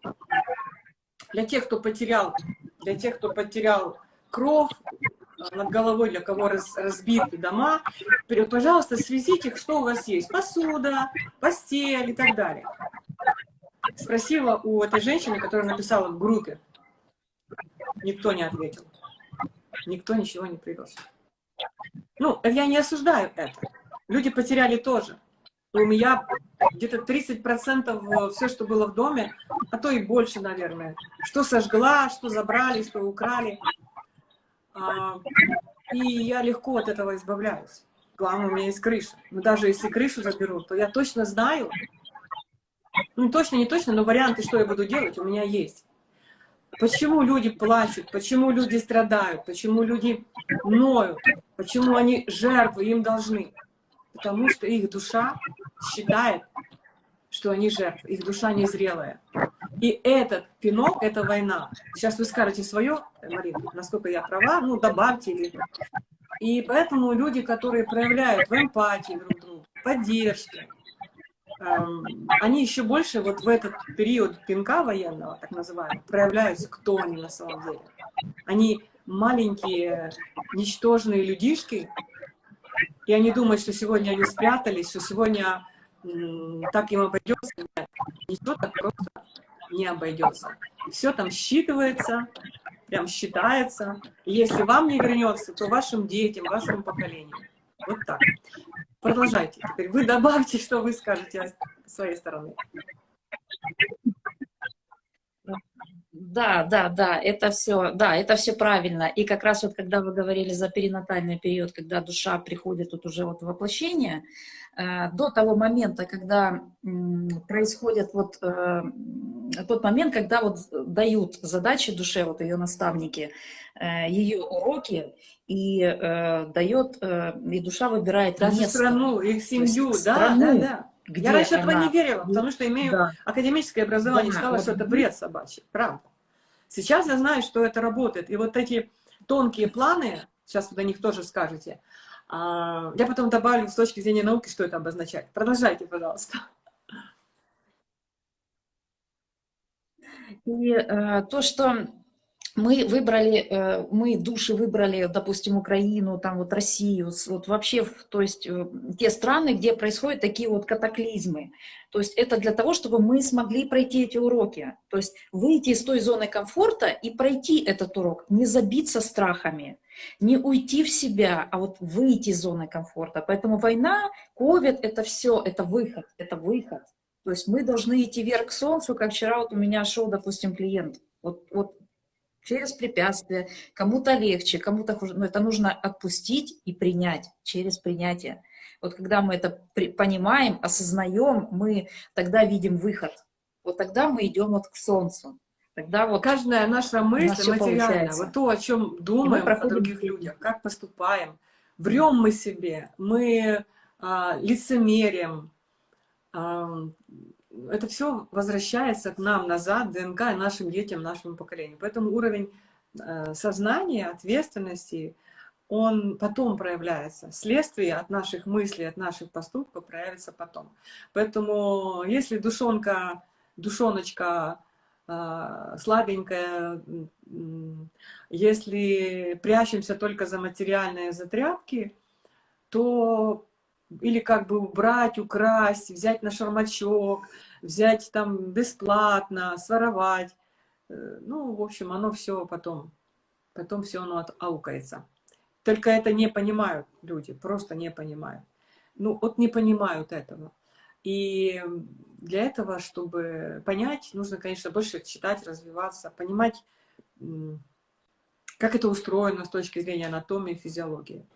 Speaker 1: для тех, кто потерял, для тех, кто потерял кров э, над головой, для кого раз, разбиты дома, пожалуйста, свезите их, что у вас есть, посуда, постель и так далее. Спросила у этой женщины, которая написала в группе. Никто не ответил. Никто ничего не привез. Ну, я не осуждаю это. Люди потеряли тоже у меня где-то 30% все, что было в доме, а то и больше, наверное. Что сожгла, что забрали, что украли. А, и я легко от этого избавляюсь. Главное, у меня есть крыша. Но даже если крышу заберут, то я точно знаю, ну точно, не точно, но варианты, что я буду делать, у меня есть. Почему люди плачут, почему люди страдают, почему люди ноют, почему они жертвы, им должны потому что их душа считает, что они жертвы, их душа незрелая. И этот пинок, это война. Сейчас вы скажете свое, Марина, насколько я права, ну, добавьте. Или... И поэтому люди, которые проявляют в эмпатии друг другу, поддержке, эм, они еще больше вот в этот период пинка военного, так называемого, проявляются, кто они на самом деле. Они маленькие, ничтожные людишки, и они думают, что сегодня они спрятались, что сегодня так им обойдется. Нет, ничего так просто не обойдется. Все там считывается, прям считается. И если вам не вернется, то вашим детям, вашему поколению. Вот так. Продолжайте. Теперь вы добавьте, что вы скажете с своей стороны.
Speaker 2: Да, да, да, это все, да, это все правильно. И как раз вот когда вы говорили за перинатальный период, когда душа приходит тут уже вот в воплощение, э, до того момента, когда э, происходит вот э, тот момент, когда вот дают задачи душе, вот ее наставники, э, ее уроки, и дает, и душа выбирает
Speaker 1: Даже
Speaker 2: место.
Speaker 1: страну, их семью, да,
Speaker 2: страну,
Speaker 1: да, да.
Speaker 2: Где
Speaker 1: Я раньше этого
Speaker 2: она...
Speaker 1: не верила, потому что имею
Speaker 2: Да.
Speaker 1: академическое образование,
Speaker 2: Да,
Speaker 1: считала,
Speaker 2: вот.
Speaker 1: что это бред собачий, правда. Сейчас я знаю, что это работает. И вот эти тонкие планы, сейчас вы о них тоже скажете, а, я потом добавлю с точки зрения науки, что это обозначает. Продолжайте, пожалуйста.
Speaker 2: И э, то, что мы выбрали, э, мы души выбрали, допустим, Украину, там вот Россию, вот вообще, то есть э, те страны, где происходят такие вот катаклизмы. То есть это для того, чтобы мы смогли пройти эти уроки. То есть выйти из той зоны комфорта и пройти этот урок, не забиться страхами, не уйти в себя, а вот выйти из зоны комфорта. Поэтому война, ковид, это все, это выход, это выход. То есть мы должны идти вверх к солнцу, как вчера вот у меня шел, допустим, клиент. Вот, вот через препятствия, кому-то легче, кому-то хуже, но это нужно отпустить и принять через принятие. Вот когда мы это понимаем, осознаем, мы тогда видим выход. Вот тогда мы идем вот к солнцу. Тогда вот
Speaker 1: Каждая наша мысль материальна, вот то, о чем думаем о
Speaker 2: проходим
Speaker 1: других
Speaker 2: путь.
Speaker 1: людях, как поступаем, врем мы себе, мы а, лицемерим, а, это все возвращается к нам назад, ДНК, нашим детям, нашему поколению. Поэтому уровень э, сознания, ответственности, он потом проявляется. Следствие от наших мыслей, от наших поступков проявится потом. Поэтому если душонка, душоночка э, слабенькая, если прячемся только за материальные затряпки, то или как бы убрать, украсть, взять на шармачок, взять там бесплатно, своровать. Э, Ну, в общем, оно все потом, потом все оно аукается. Только это не понимают люди, просто не понимают. Ну, вот не понимают этого. И для этого, чтобы понять, нужно, конечно, больше читать, развиваться, понимать, как это устроено с точки зрения анатомии, физиологии.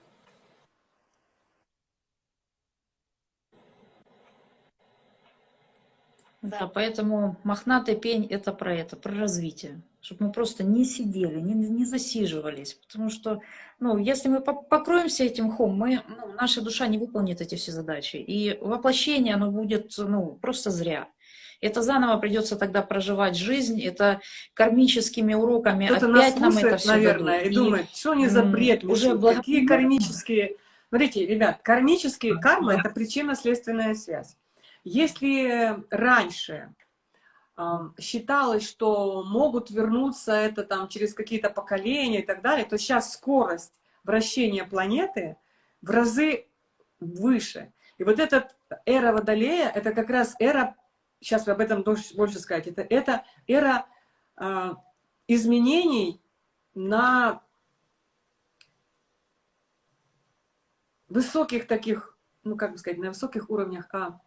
Speaker 2: Да, поэтому мохнатый пень – это про это, про развитие. Чтобы мы просто не сидели, не, не засиживались. Потому что, ну, если мы по- покроемся этим мхом, мы, ну, наша душа не выполнит эти все задачи. И воплощение, оно будет, ну, просто зря. Это заново придется тогда проживать жизнь, это кармическими уроками
Speaker 1: Кто-то нас
Speaker 2: опять нам это
Speaker 1: слушает,
Speaker 2: все
Speaker 1: наверное, и думает, что они за бред
Speaker 2: уже благо-
Speaker 1: какие кармические... Смотрите, ребят, кармические кармы – это причинно-следственная связь. Если раньше считалось, что могут вернуться это там через какие-то поколения и так далее, то сейчас скорость вращения планеты в разы выше. И вот эта эра Водолея – это как раз эра, сейчас вы об этом больше, сказать, это, это эра а, изменений на высоких таких, ну как бы сказать, на высоких уровнях, а,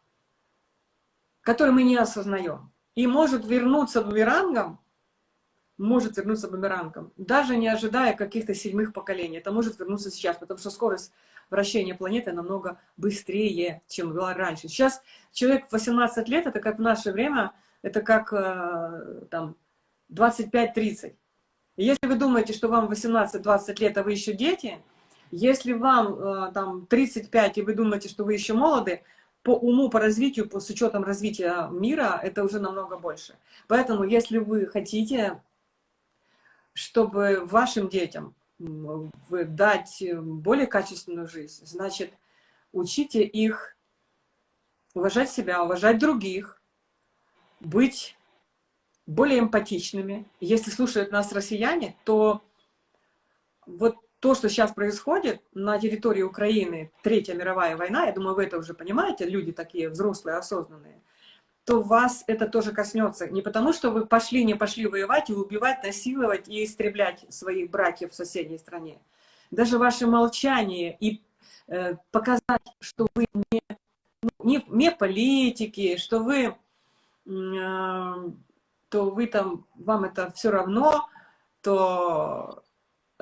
Speaker 1: которые мы не осознаем. И может вернуться бумерангом, может вернуться бумерангом, даже не ожидая каких-то седьмых поколений. Это может вернуться сейчас, потому что скорость вращения планеты намного быстрее, чем была раньше. Сейчас человек в 18 лет, это как в наше время, это как э, там 25-30. И Если вы думаете, что вам 18-20 лет, а вы еще дети, если вам э, там 35, и вы думаете, что вы еще молоды, по уму, по развитию, по, с учетом развития мира, это уже намного больше. Поэтому, если вы хотите, чтобы вашим детям дать более качественную жизнь, значит, учите их уважать себя, уважать других, быть более эмпатичными. Если слушают нас россияне, то вот то, что сейчас происходит на территории Украины, Третья мировая война, я думаю, вы это уже понимаете, люди такие взрослые, осознанные, то вас это тоже коснется. Не потому, что вы пошли, не пошли воевать и убивать, насиловать и истреблять своих братьев в соседней стране. Даже ваше молчание и э, показать, что вы не, не, не политики, что вы, э, то вы там, вам это все равно, то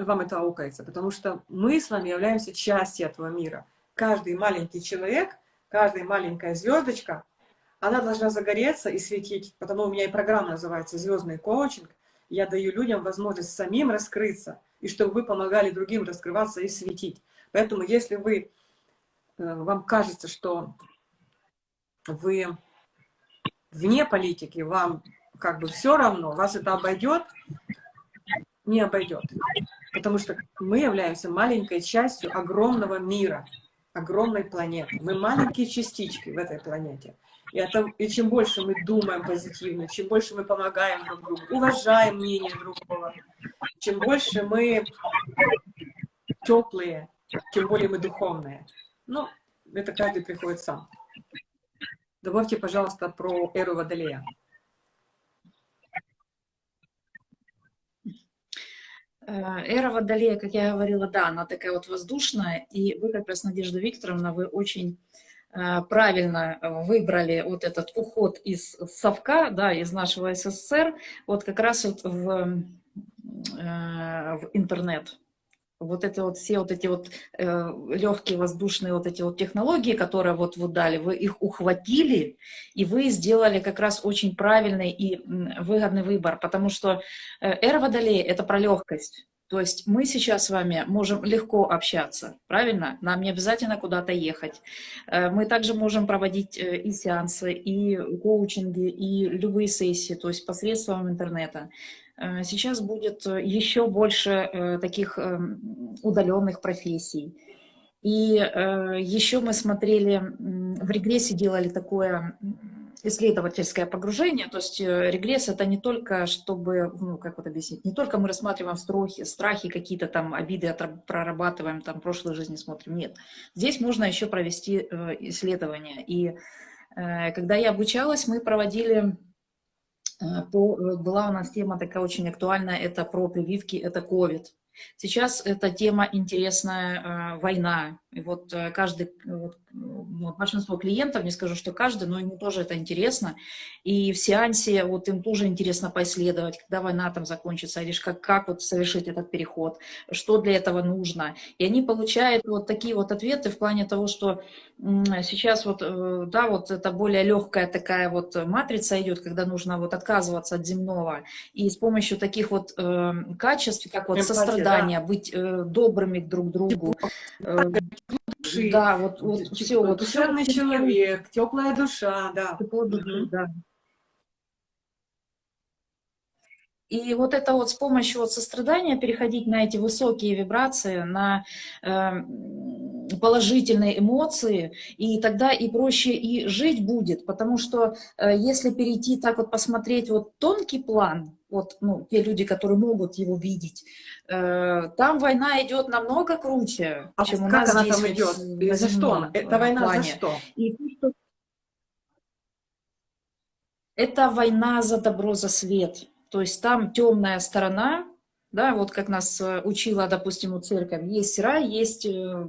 Speaker 1: вам это аукается, потому что мы с вами являемся частью этого мира. Каждый маленький человек, каждая маленькая звездочка, она должна загореться и светить, потому у меня и программа называется «Звездный коучинг». Я даю людям возможность самим раскрыться, и чтобы вы помогали другим раскрываться и светить. Поэтому если вы, э, вам кажется, что вы вне политики, вам как бы все равно, вас это обойдет, не обойдет. Потому что мы являемся маленькой частью огромного мира, огромной планеты. Мы маленькие частички в этой планете. И, это, и чем больше мы думаем позитивно, чем больше мы помогаем друг другу, уважаем мнение другого, чем больше мы теплые, тем более мы духовные. Ну, это каждый приходит сам. Добавьте, пожалуйста, про эру Водолея.
Speaker 2: Эра Водолея, как я говорила, да, она такая вот воздушная, и вы как раз, Надежда Викторовна, вы очень э, правильно выбрали вот этот уход из совка, да, из нашего СССР, вот как раз вот в, э, в интернет. Вот это вот все вот эти вот э, легкие воздушные вот эти вот технологии, которые вот вы дали, вы их ухватили, и вы сделали как раз очень правильный и выгодный выбор, потому что э, эра Водолея — это про легкость. То есть мы сейчас с вами можем легко общаться, правильно? Нам не обязательно куда-то ехать. Э, мы также можем проводить э, и сеансы, и коучинги, и любые сессии, то есть посредством интернета. Э, сейчас будет э, еще больше э, таких эм, удаленных профессий. И еще мы смотрели, в регрессе делали такое исследовательское погружение, то есть регресс это не только, чтобы, ну, как вот объяснить, не только мы рассматриваем страхи, страхи какие-то там, обиды прорабатываем, там, прошлой жизни смотрим, нет. Здесь можно еще провести исследование. И когда я обучалась, мы проводили Э, по, э, была у нас тема такая очень актуальная, это про прививки, это COVID. Сейчас эта тема интересная, э, война. И вот каждый, вот, ну, большинство клиентов, не скажу, что каждый, но ему тоже это интересно. И в сеансе вот им тоже интересно поисследовать, когда война там закончится, или как, как вот совершить этот переход, что для этого нужно. И они получают вот такие вот ответы в плане того, что сейчас вот, э, да, вот это более легкая такая вот матрица идет, когда нужно вот отказываться от земного. И с помощью таких вот э, качеств, как вот Эмпатия, сострадание, да. быть э, добрыми друг к другу. Э.
Speaker 1: Да, вот, вот все. Вот, душевный все, человек, теплая душа, да. Теплая душа, да.
Speaker 2: И вот это вот с помощью вот сострадания переходить на эти высокие вибрации, на э, положительные эмоции, и тогда и проще и жить будет, потому что э, если перейти так вот посмотреть вот тонкий план, вот ну, те люди, которые могут его видеть, там война идет намного круче,
Speaker 1: а чем у нас она здесь. там идет? За что? Это война плане. за что? И,
Speaker 2: это война за добро, за свет. То есть там темная сторона, да, вот как нас э, учила, допустим, у церковь, есть рай, есть э, э,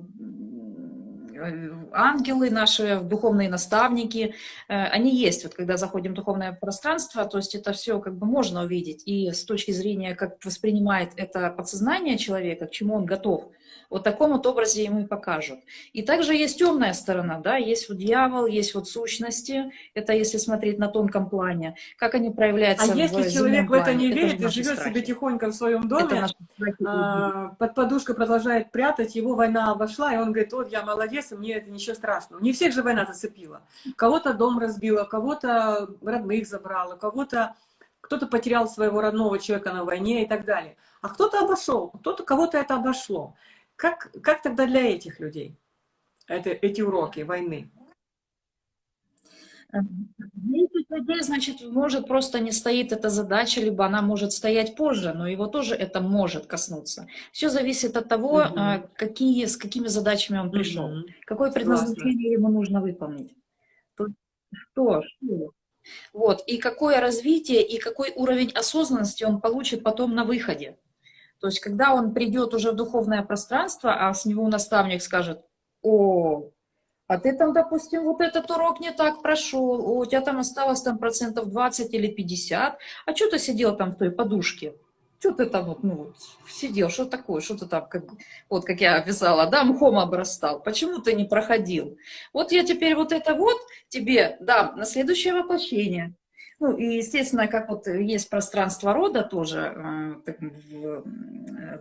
Speaker 2: ангелы, наши духовные наставники, они есть. Вот когда заходим в духовное пространство, то есть это все как бы можно увидеть. И с точки зрения, как воспринимает это подсознание человека, к чему он готов – вот таком вот образе ему и покажут. И также есть темная сторона, да, есть вот дьявол, есть вот сущности, это если смотреть на тонком плане, как они проявляются
Speaker 1: А если человек в это не верит и живет страхи. себе тихонько в своем доме, а, под подушкой продолжает прятать, его война обошла, и он говорит, вот я молодец, и мне это ничего страшного. Не всех же война зацепила. Кого-то дом разбила, кого-то родных забрала, кого-то кто-то потерял своего родного человека на войне и так далее. А кто-то обошел, кто-то кого-то это обошло. Как, как тогда для этих людей это, эти уроки войны?
Speaker 2: Для этих людей, значит, может просто не стоит эта задача, либо она может стоять позже, но его тоже это может коснуться. Все зависит от того, угу. какие, с какими задачами он пришел, угу. какое предназначение ему нужно выполнить. Что, что? Вот, и какое развитие, и какой уровень осознанности он получит потом на выходе. То есть, когда он придет уже в духовное пространство, а с него наставник скажет, о, а ты там, допустим, вот этот урок не так прошел, у тебя там осталось там процентов 20 или 50, а что ты сидел там в той подушке? Что ты там вот, ну, вот, сидел, что такое, что ты там, как, вот как я описала, да, мхом обрастал, почему ты не проходил? Вот я теперь вот это вот тебе дам на следующее воплощение. Ну, и, естественно, как вот есть пространство рода тоже э,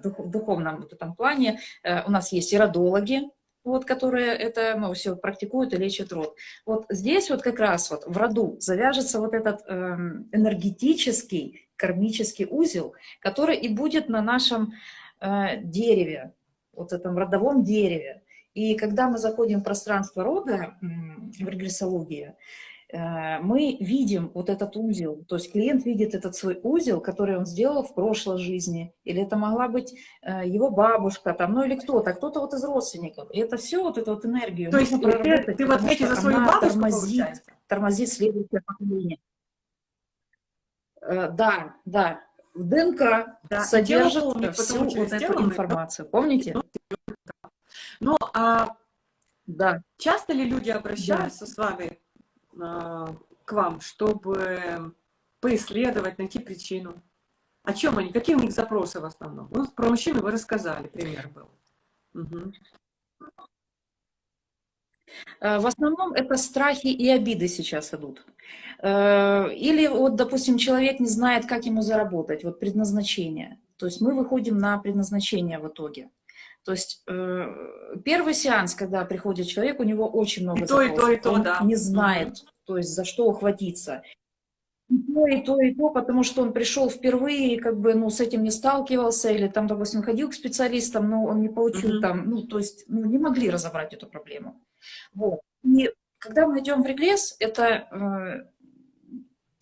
Speaker 2: в духовном вот этом плане, э, у нас есть и родологи, вот, которые это ну, все практикуют и лечат род. Вот здесь вот как раз вот в роду завяжется вот этот э, энергетический кармический узел, который и будет на нашем э, дереве, вот этом родовом дереве. И когда мы заходим в пространство рода, в регрессологии, э, мы видим вот этот узел, то есть клиент видит этот свой узел, который он сделал в прошлой жизни, или это могла быть э, его бабушка, там, ну или кто-то, кто-то вот из родственников. И это все вот эту вот энергию.
Speaker 1: То есть ты, ты в ответе за свою бабушку,
Speaker 2: тормозит, тормозит следующее поколение. Э, да, да. В ДНК да, содержит помнит, всю вот эту информацию. Помните?
Speaker 1: Ну, а да. часто ли люди обращаются да. с вами э, к вам, чтобы поисследовать, найти причину? О чем они? Какие у них запросы в основном? Ну, про мужчину вы рассказали, пример был. Угу.
Speaker 2: В основном это страхи и обиды сейчас идут. Э, или вот, допустим, человек не знает, как ему заработать, вот предназначение. То есть мы выходим на предназначение в итоге. То есть э, первый сеанс, когда приходит человек, у него очень много
Speaker 1: и то, и то, и то,
Speaker 2: Он
Speaker 1: да.
Speaker 2: не знает, то есть за что ухватиться. И то, и то, и то, потому что он пришел впервые, и как бы, ну, с этим не сталкивался, или там, допустим, ходил к специалистам, но он не получил mm -hmm. там, ну, то есть, ну, не могли разобрать эту проблему. Вот. И когда мы идем в регресс, это э,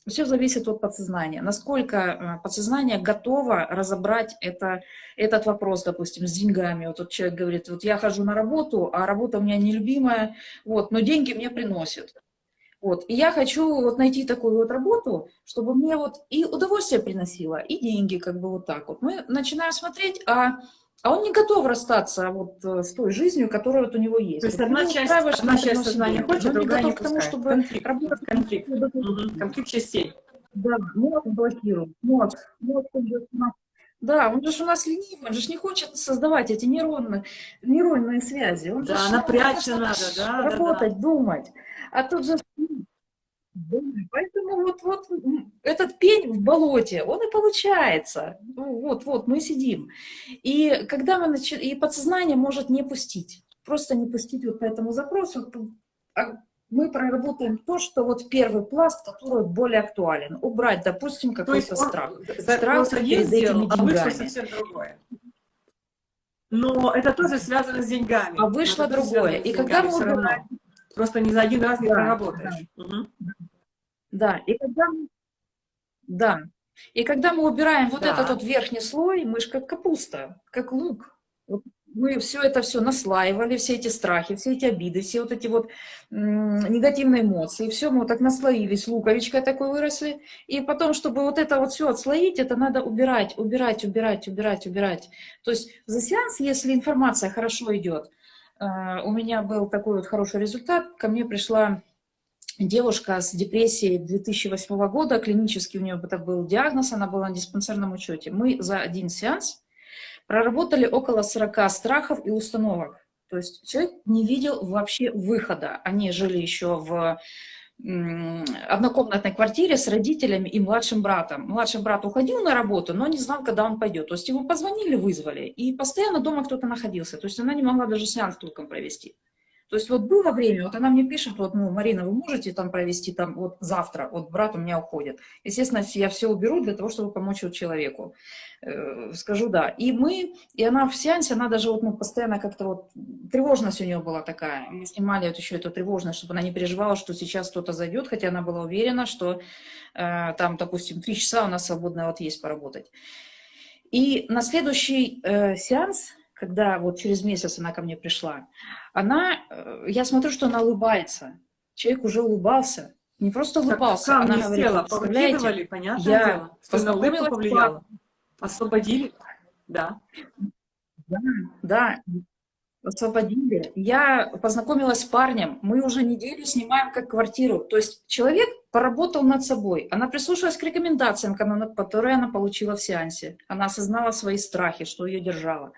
Speaker 2: все зависит от подсознания. Насколько э, подсознание готово разобрать это, этот вопрос, допустим, с деньгами. Вот тот человек говорит, вот я хожу на работу, а работа у меня нелюбимая, вот, но деньги мне приносят. Вот. И я хочу вот найти такую вот работу, чтобы мне вот и удовольствие приносило, и деньги, как бы вот так вот. Мы начинаем смотреть, а а он не готов расстаться вот э, с той жизнью, которая вот у него есть.
Speaker 1: То есть одна часть, одна часть сознания хочет, другая не, не к тому,
Speaker 2: чтобы конфликт, работать
Speaker 1: конфликт, угу. конфликт частей.
Speaker 2: Да, мозг блокирует, мозг, мозг да, он же у нас ленивый, он же не хочет создавать эти нейронные, нейронные связи. Он
Speaker 1: да, напрячься надо, да.
Speaker 2: Работать,
Speaker 1: да, да.
Speaker 2: думать. А тут же Поэтому вот, вот этот пень в болоте, он и получается. Ну, вот, вот, мы сидим. И когда мы начи... и подсознание может не пустить, просто не пустить вот по этому запросу, а мы проработаем то, что вот первый пласт, который более актуален. Убрать, допустим, какой-то страх.
Speaker 1: Страх перед этими а вышло совсем другое. Но это тоже связано с деньгами.
Speaker 2: А вышло другое. И когда мы убираем...
Speaker 1: Просто не за один раз не да, проработаешь. Да. Угу.
Speaker 2: Да, и когда, да. и когда мы убираем вот да. этот вот верхний слой, мы же как капуста, как лук. Вот мы все это все наслаивали, все эти страхи, все эти обиды, все вот эти вот негативные эмоции, все мы вот так наслоились, луковичкой такой выросли. И потом, чтобы вот это вот все отслоить, это надо убирать, убирать, убирать, убирать, убирать. То есть за сеанс, если информация хорошо идет, у меня был такой вот хороший результат, ко мне пришла девушка с депрессией 2008 года, клинический у нее это был диагноз, она была на диспансерном учете. Мы за один сеанс проработали около 40 страхов и установок. То есть человек не видел вообще выхода. Они жили еще в однокомнатной квартире с родителями и младшим братом. Младший брат уходил на работу, но не знал, когда он пойдет. То есть ему позвонили, вызвали, и постоянно дома кто-то находился. То есть она не могла даже сеанс толком провести. То есть вот было время, вот она мне пишет, вот, ну, Марина, вы можете там провести там вот завтра, вот брат у меня уходит. Естественно, я все уберу для того, чтобы помочь вот человеку. Э, скажу да. И мы, и она в сеансе, она даже вот, ну, постоянно как-то вот, тревожность у нее была такая. Мы снимали вот еще эту тревожность, чтобы она не переживала, что сейчас кто-то зайдет, хотя она была уверена, что э, там, допустим, три часа у нас свободно вот есть поработать. И на следующий э, сеанс когда вот через месяц она ко мне пришла, она, э, я смотрю, что она улыбается. Человек уже улыбался. Не просто улыбался,
Speaker 1: она говорит, села, представляете, понятное я дело, что на улыбку повлияла. Освободили, да.
Speaker 2: Да, да. освободили. Я познакомилась с парнем, мы уже неделю снимаем как квартиру. То есть человек поработал над собой, она прислушалась к рекомендациям, которые она получила в сеансе. Она осознала свои страхи, что ее держало.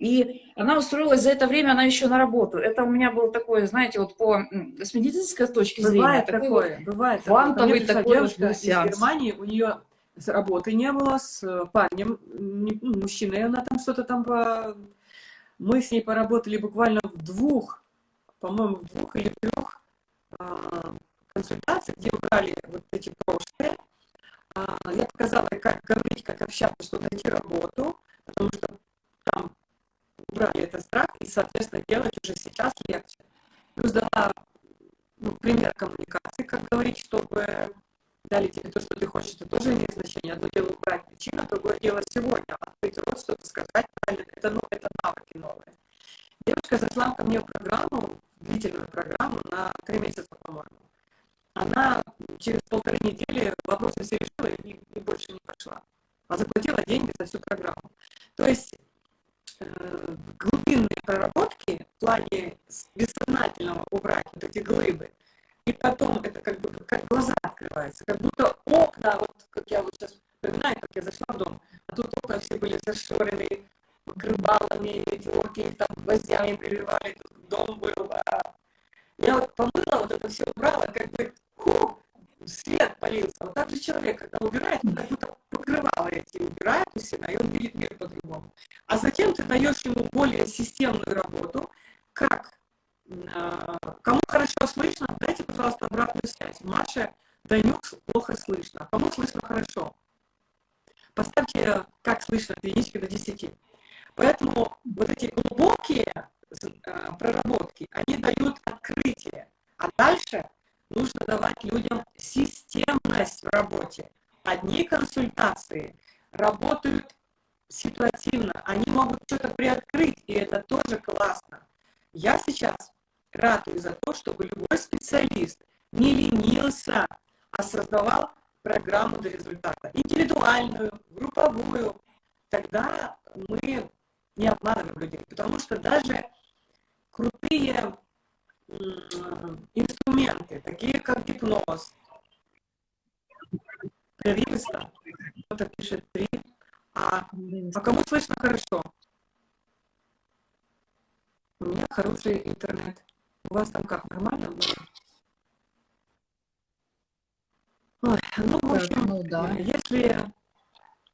Speaker 2: И она устроилась за это время, она еще на работу. Это у меня было такое, знаете, вот по с медицинской точки
Speaker 1: бывает
Speaker 2: зрения.
Speaker 1: Такое, такой, бывает
Speaker 2: фантовый такой
Speaker 1: девушка из Германии, у нее с работы не было, с парнем, ну, мужчиной, она там что-то там по мы с ней поработали буквально в двух, по-моему, в двух или трех а, консультациях, где убрали вот эти прошлые. А, я показала, как говорить, как общаться, что найти работу, потому что там убрали этот страх, и, соответственно, делать уже сейчас легче. Плюс дала ну, пример коммуникации, как говорить, чтобы дали тебе то, что ты хочешь, это тоже имеет значение. Одно дело убрать причину, другое дело сегодня. Открыть рот, что-то сказать правильно. Это, ну, это навыки новые. Девушка зашла ко мне в программу, длительную программу, на три месяца, по-моему. Она через полторы недели вопросы все решила и, и больше не пошла. А заплатила деньги за всю программу. То есть глубинные проработки в плане бессознательного убрать вот эти глыбы, и потом это как бы как глаза открываются, как будто окна, вот как я вот сейчас вспоминаю, как я зашла в дом, а тут окна все были зашорены покрывалами, эти орки там гвоздями прибивали, тут дом был. А я вот помыла, вот это все убрала, как бы ху, свет полился. Вот так же человек, когда убирает, он как будто покрывало эти убирает у себя, и он видит мир по-другому. А затем ты даешь ему более системную работу, как а, кому хорошо слышно, дайте, пожалуйста, обратную связь. Маша, Данюк плохо слышно. Кому слышно хорошо? Поставьте, как слышно, от единички до 10. Поэтому вот эти глубокие а, проработки, они дают открытие. А дальше нужно давать людям системность в работе. Одни консультации работают ситуативно, они могут что-то приоткрыть, и это тоже классно. Я сейчас ратую за то, чтобы любой специалист не ленился, а создавал программу до результата. Индивидуальную, групповую. Тогда мы не обманываем людей. Потому что даже крутые инструменты, такие как гипноз, прерывисто, кто-то пишет три, а, а кому слышно хорошо? У меня хороший интернет. У вас там как, нормально было? Ой, ну, в общем, ну, да. если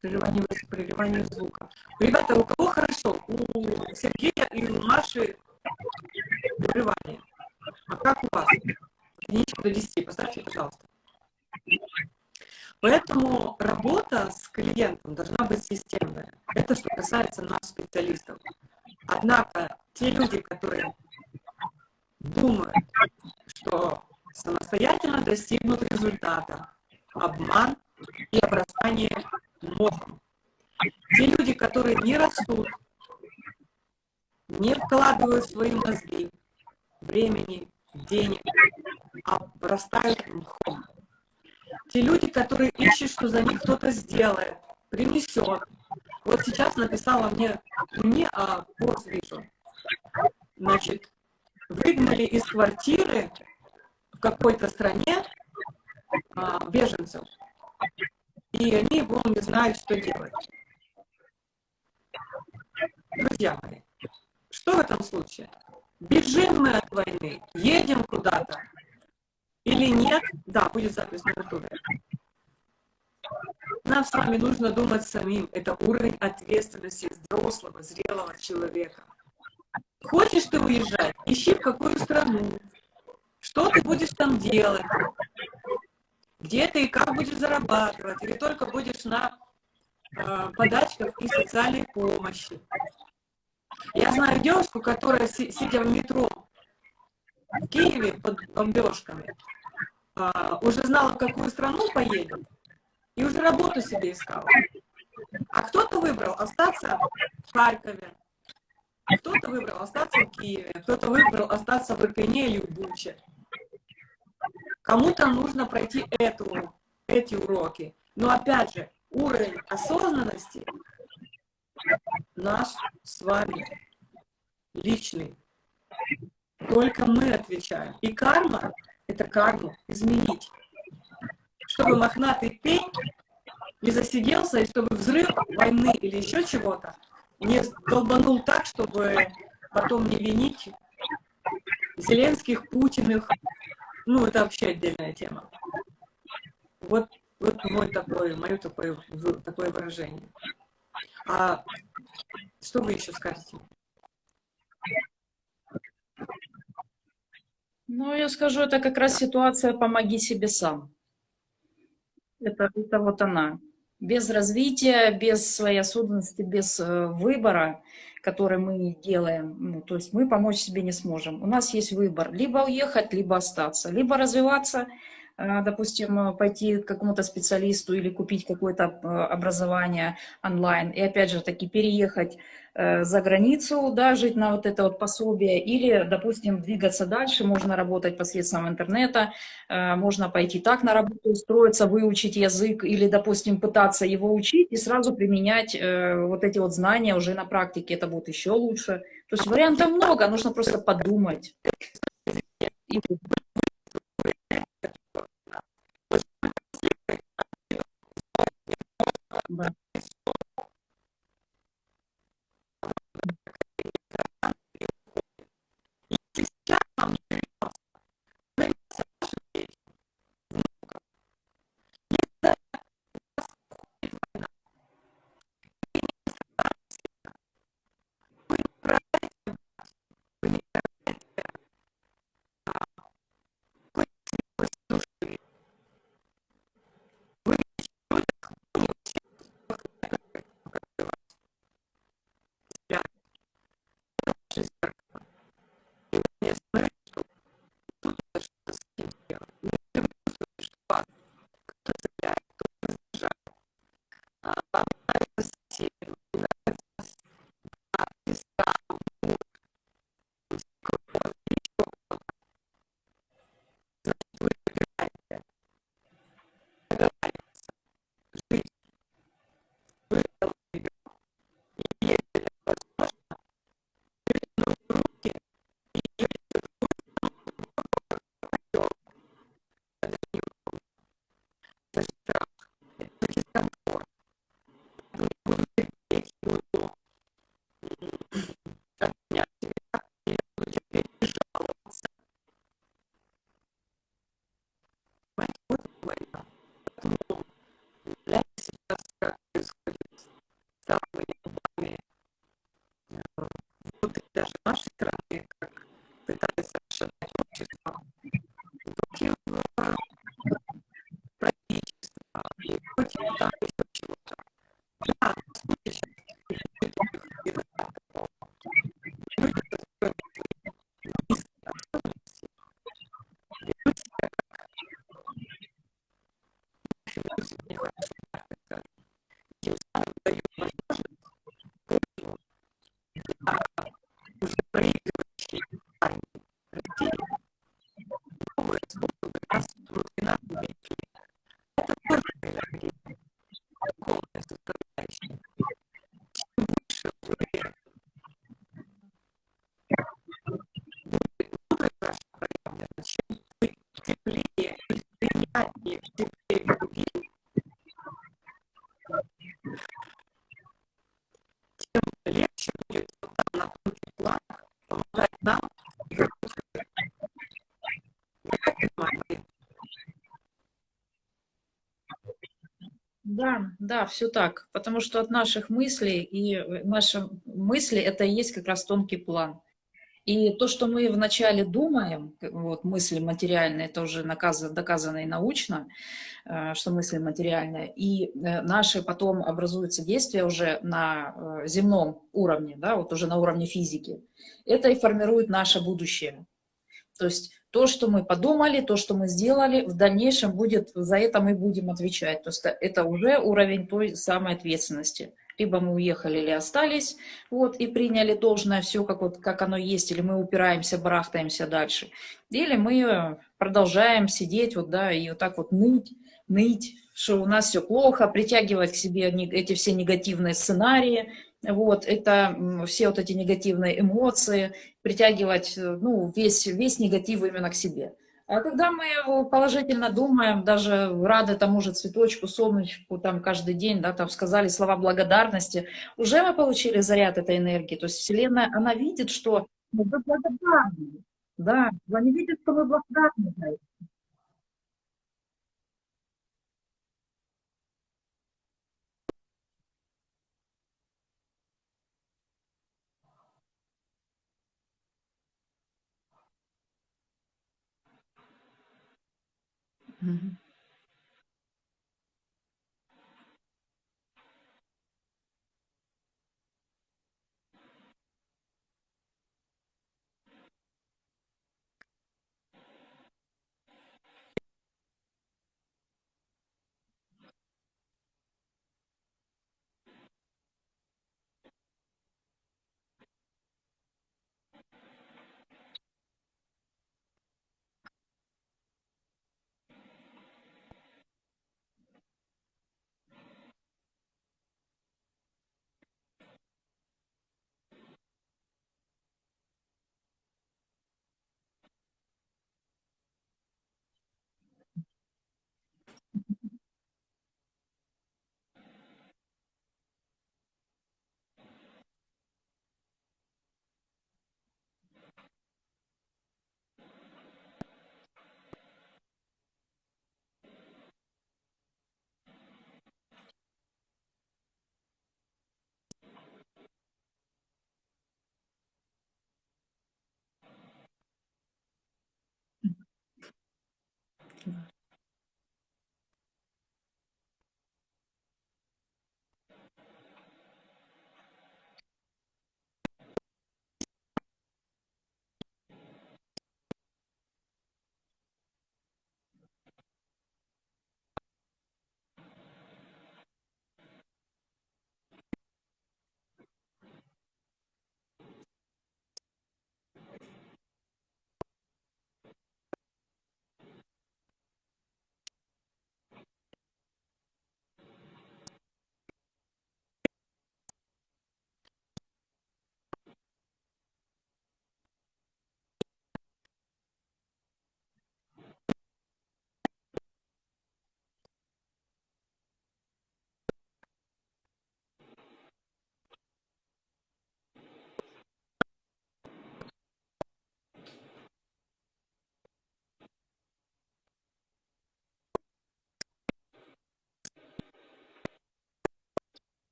Speaker 1: прерывание, прерывание звука. Ребята, у кого хорошо? У Сергея и у Маши прерывание. А как у вас? Единичка до 10, поставьте, пожалуйста. Поэтому работа с клиентом должна быть системная. Это что касается нас, специалистов. Однако те люди, которые думают, что самостоятельно достигнут результата, обман и обрастание мохом. Те люди, которые не растут, не вкладывают в свои мозги времени, денег, а обрастают мхом. Те люди, которые ищут, что за них кто-то сделает, принесет. Вот сейчас написала мне, не а пост вижу, значит, выгнали из квартиры в какой-то стране а, беженцев, и они его не знают, что делать. Друзья мои, что в этом случае? Бежим мы от войны, едем куда-то или нет? Да, будет запись на ютубе. Нам с вами нужно думать самим. Это уровень ответственности взрослого, зрелого человека. Хочешь ты уезжать? Ищи в какую страну. Что ты будешь там делать? Где ты и как будешь зарабатывать? Или только будешь на э, подачках и социальной помощи? Я знаю девушку, которая, сидя в метро в Киеве под бомбежками, э, уже знала, в какую страну поедет, и уже работу себе искала. А кто-то выбрал остаться в Харькове, кто-то выбрал остаться в Киеве, кто-то выбрал остаться в Ирпене или в Буче. Кому-то нужно пройти эту, эти уроки. Но опять же, уровень осознанности наш с вами личный. Только мы отвечаем. И карма – это карму изменить. Чтобы мохнатый пень не засиделся, и чтобы взрыв войны или еще чего-то не долбанул так, чтобы потом не винить Зеленских, Путиных. Ну, это вообще отдельная тема. Вот, вот мой такой, мое такое, такое выражение. А что вы еще скажете?
Speaker 2: Ну, я скажу, это как раз ситуация «помоги себе сам». Это, это вот она. Без развития, без своей осознанности, без э, выбора, который мы делаем, ну, то есть мы помочь себе не сможем. У нас есть выбор, либо уехать, либо остаться, либо развиваться – допустим, э, пойти к какому-то специалисту или купить какое-то э, образование онлайн, и опять же таки переехать за границу, да, жить на вот это вот пособие, или, допустим, двигаться дальше, можно работать посредством интернета, можно пойти так на работу устроиться, выучить язык, или, допустим, пытаться его учить и сразу применять вот эти вот знания уже на практике, это будет еще лучше. То есть вариантов много, нужно просто подумать. Bye. Да. Да, да, все так. Потому что от наших мыслей, и э, наши мысли, это и есть как раз тонкий план. И то, что мы вначале думаем, вот мысли материальные, это уже доказано и научно, э, что мысли материальные, и э, наши потом образуются действия уже на земном уровне, да, вот уже на уровне физики, это и формирует наше будущее. То есть то, что мы подумали, то, что мы сделали, в дальнейшем будет, за это мы будем отвечать. То есть это уже уровень той самой ответственности. Либо мы уехали или остались, вот, и приняли должное все, как, вот, как оно есть, или мы упираемся, барахтаемся дальше. Или мы продолжаем сидеть, вот, да, и вот так вот ныть, ныть, что у нас все плохо, притягивать к себе эти все негативные сценарии, вот, это все вот эти негативные эмоции, притягивать, э, ну, весь, весь негатив именно к себе. А когда мы положительно думаем, даже рады тому же цветочку, солнышку, там каждый день, да, там сказали слова благодарности, уже мы получили заряд этой энергии. То есть Вселенная, она видит, что мы благодарны. Да, они видят, что мы благодарны за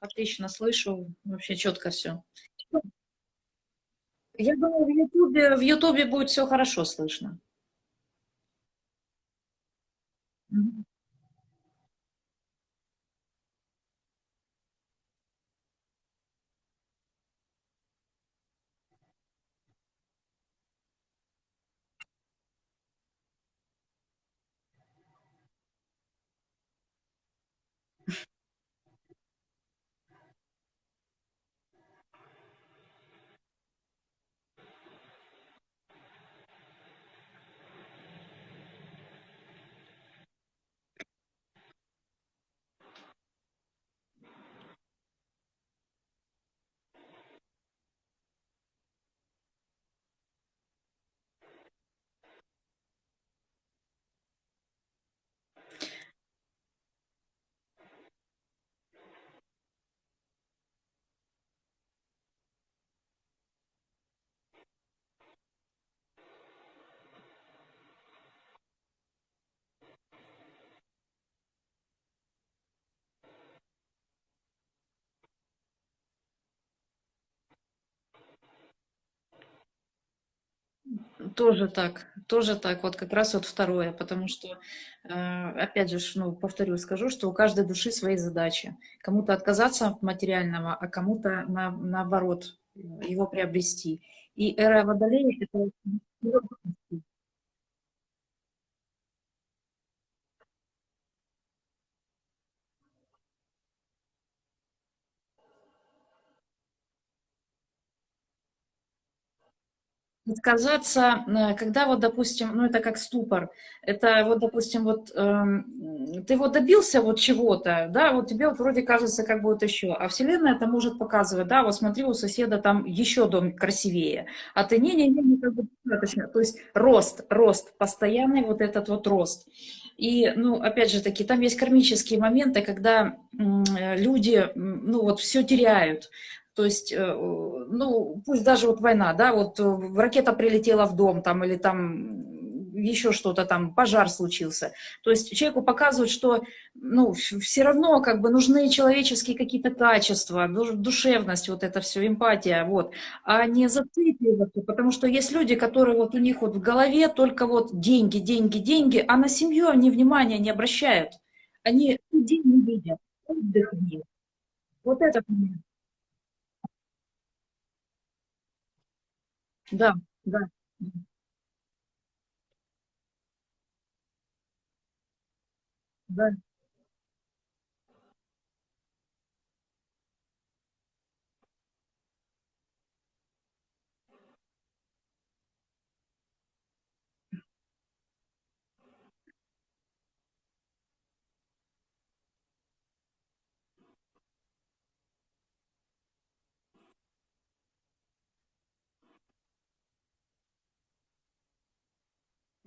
Speaker 2: Отлично слышу, вообще четко все. Я думаю, в Ютубе, в Ютубе будет все хорошо слышно. Тоже так, тоже так, вот как раз вот второе, потому что, э, опять же, ну, повторю, скажу, что у каждой души свои задачи. Кому-то отказаться от материального, а кому-то на, наоборот его приобрести. И эра Водолея– это Отказаться, э, когда вот, допустим, ну это как ступор, это вот, допустим, вот эм, ты вот добился вот чего-то, да, вот тебе вот вроде кажется, как будет еще, а Вселенная это может показывать, да, вот смотри, у соседа там еще дом красивее, а ты не-не-не, не как бы достаточно, то есть рост, рост, постоянный вот этот вот рост. И, ну, опять же таки, там есть кармические моменты, когда люди, ну, вот все теряют. То есть, э, ну, пусть даже вот война, да, вот э, ракета прилетела в дом там или там еще что-то там, пожар случился. То есть человеку показывают, что ну, все равно как бы нужны человеческие какие-то качества, душевность, вот это все, эмпатия, вот, а не зацикливаться, потому что есть люди, которые вот у них вот в голове только вот деньги, деньги, деньги, а на семью они внимания не обращают. Они людей не видят, отдых нет. Вот это момент. Да, да. Да.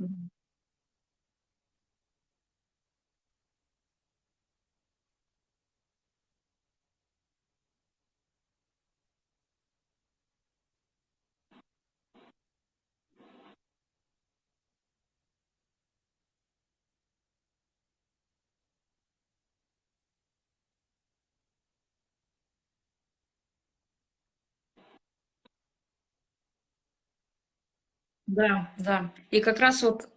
Speaker 2: Мгм. Да, да. И как раз вот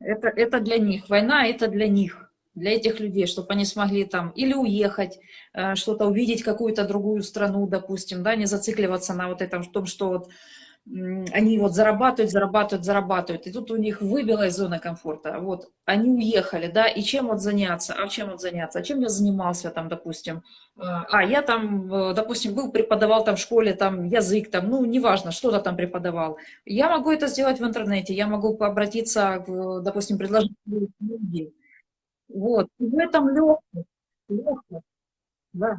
Speaker 2: это, это для них. Война– это для них, для этих людей, чтобы они смогли там или уехать, э, что-то увидеть, какую-то другую страну, допустим, да, не зацикливаться на вот этом, в том, что вот они вот зарабатывают, зарабатывают, зарабатывают, и тут у них выбилась зона комфорта, вот, они уехали, да, и чем вот заняться, а чем вот заняться, а чем я занимался там, допустим, а, а я там, э, допустим, был, преподавал там в школе, там, язык, там, ну, неважно, что-то там преподавал, я могу это сделать в интернете, я могу обратиться, допустим, предложить люди, вот, и в этом легкость, легкость, да.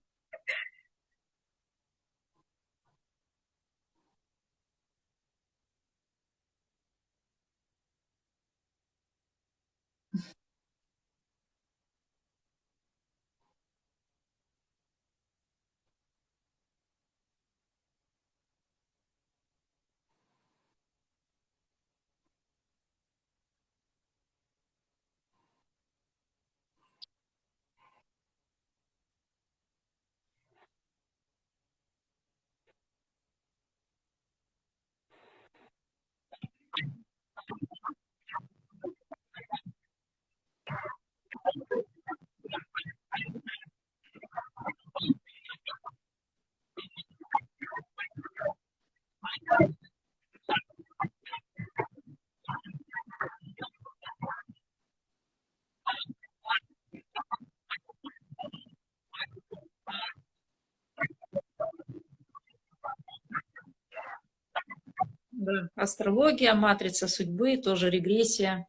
Speaker 2: астрология, матрица судьбы, тоже регрессия.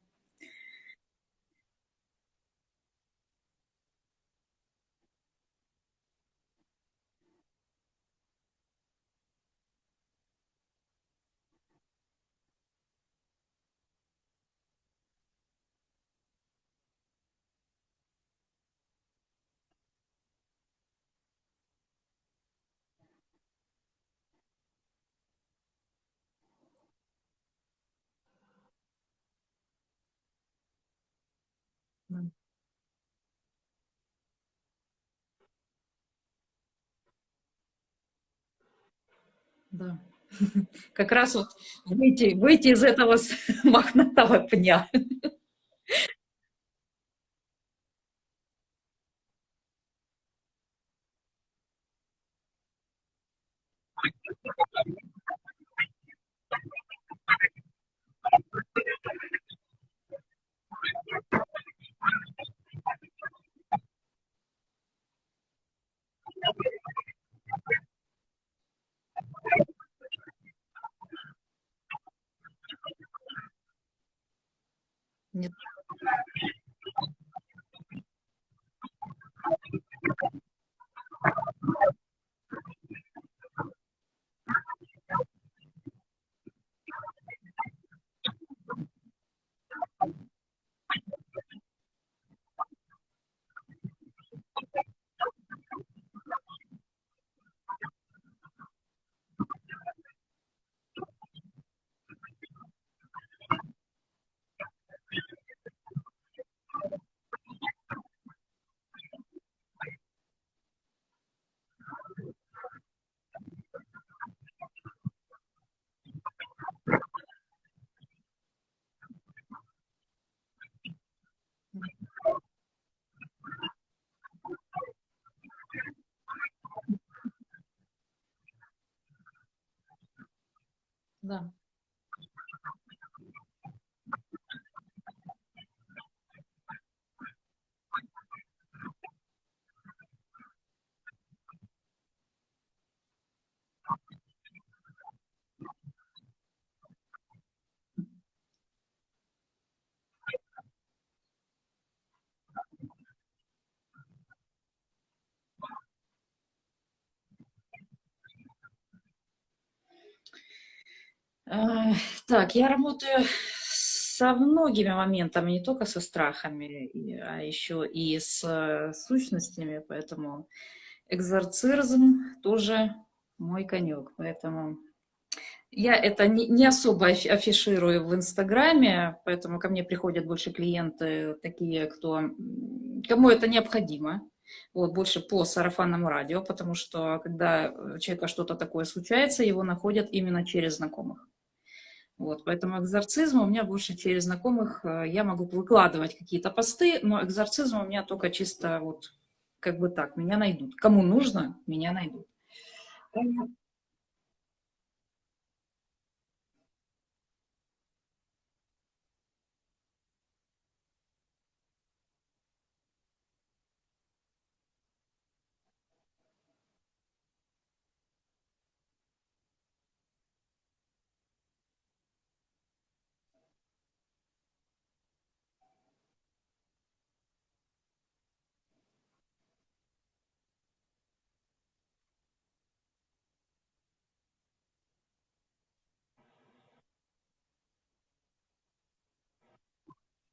Speaker 2: Да. Как раз вот выйти, выйти из этого мохнатого пня. Нет. Да. Так, я работаю со многими моментами, не только со страхами, а еще и с э, сущностями, поэтому экзорцизм тоже мой конек, поэтому я это не, особо афиширую в Инстаграме, поэтому ко мне приходят больше клиенты, такие, кто, кому это необходимо, вот, больше по сарафанному радио, потому что когда у человека что-то такое случается, его находят именно через знакомых. Вот, поэтому экзорцизм у меня больше через знакомых. Э, я могу выкладывать какие-то посты, но экзорцизм у меня только чисто вот как бы так, меня найдут. Кому нужно, меня найдут.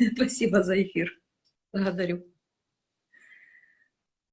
Speaker 2: Спасибо за эфир. Благодарю.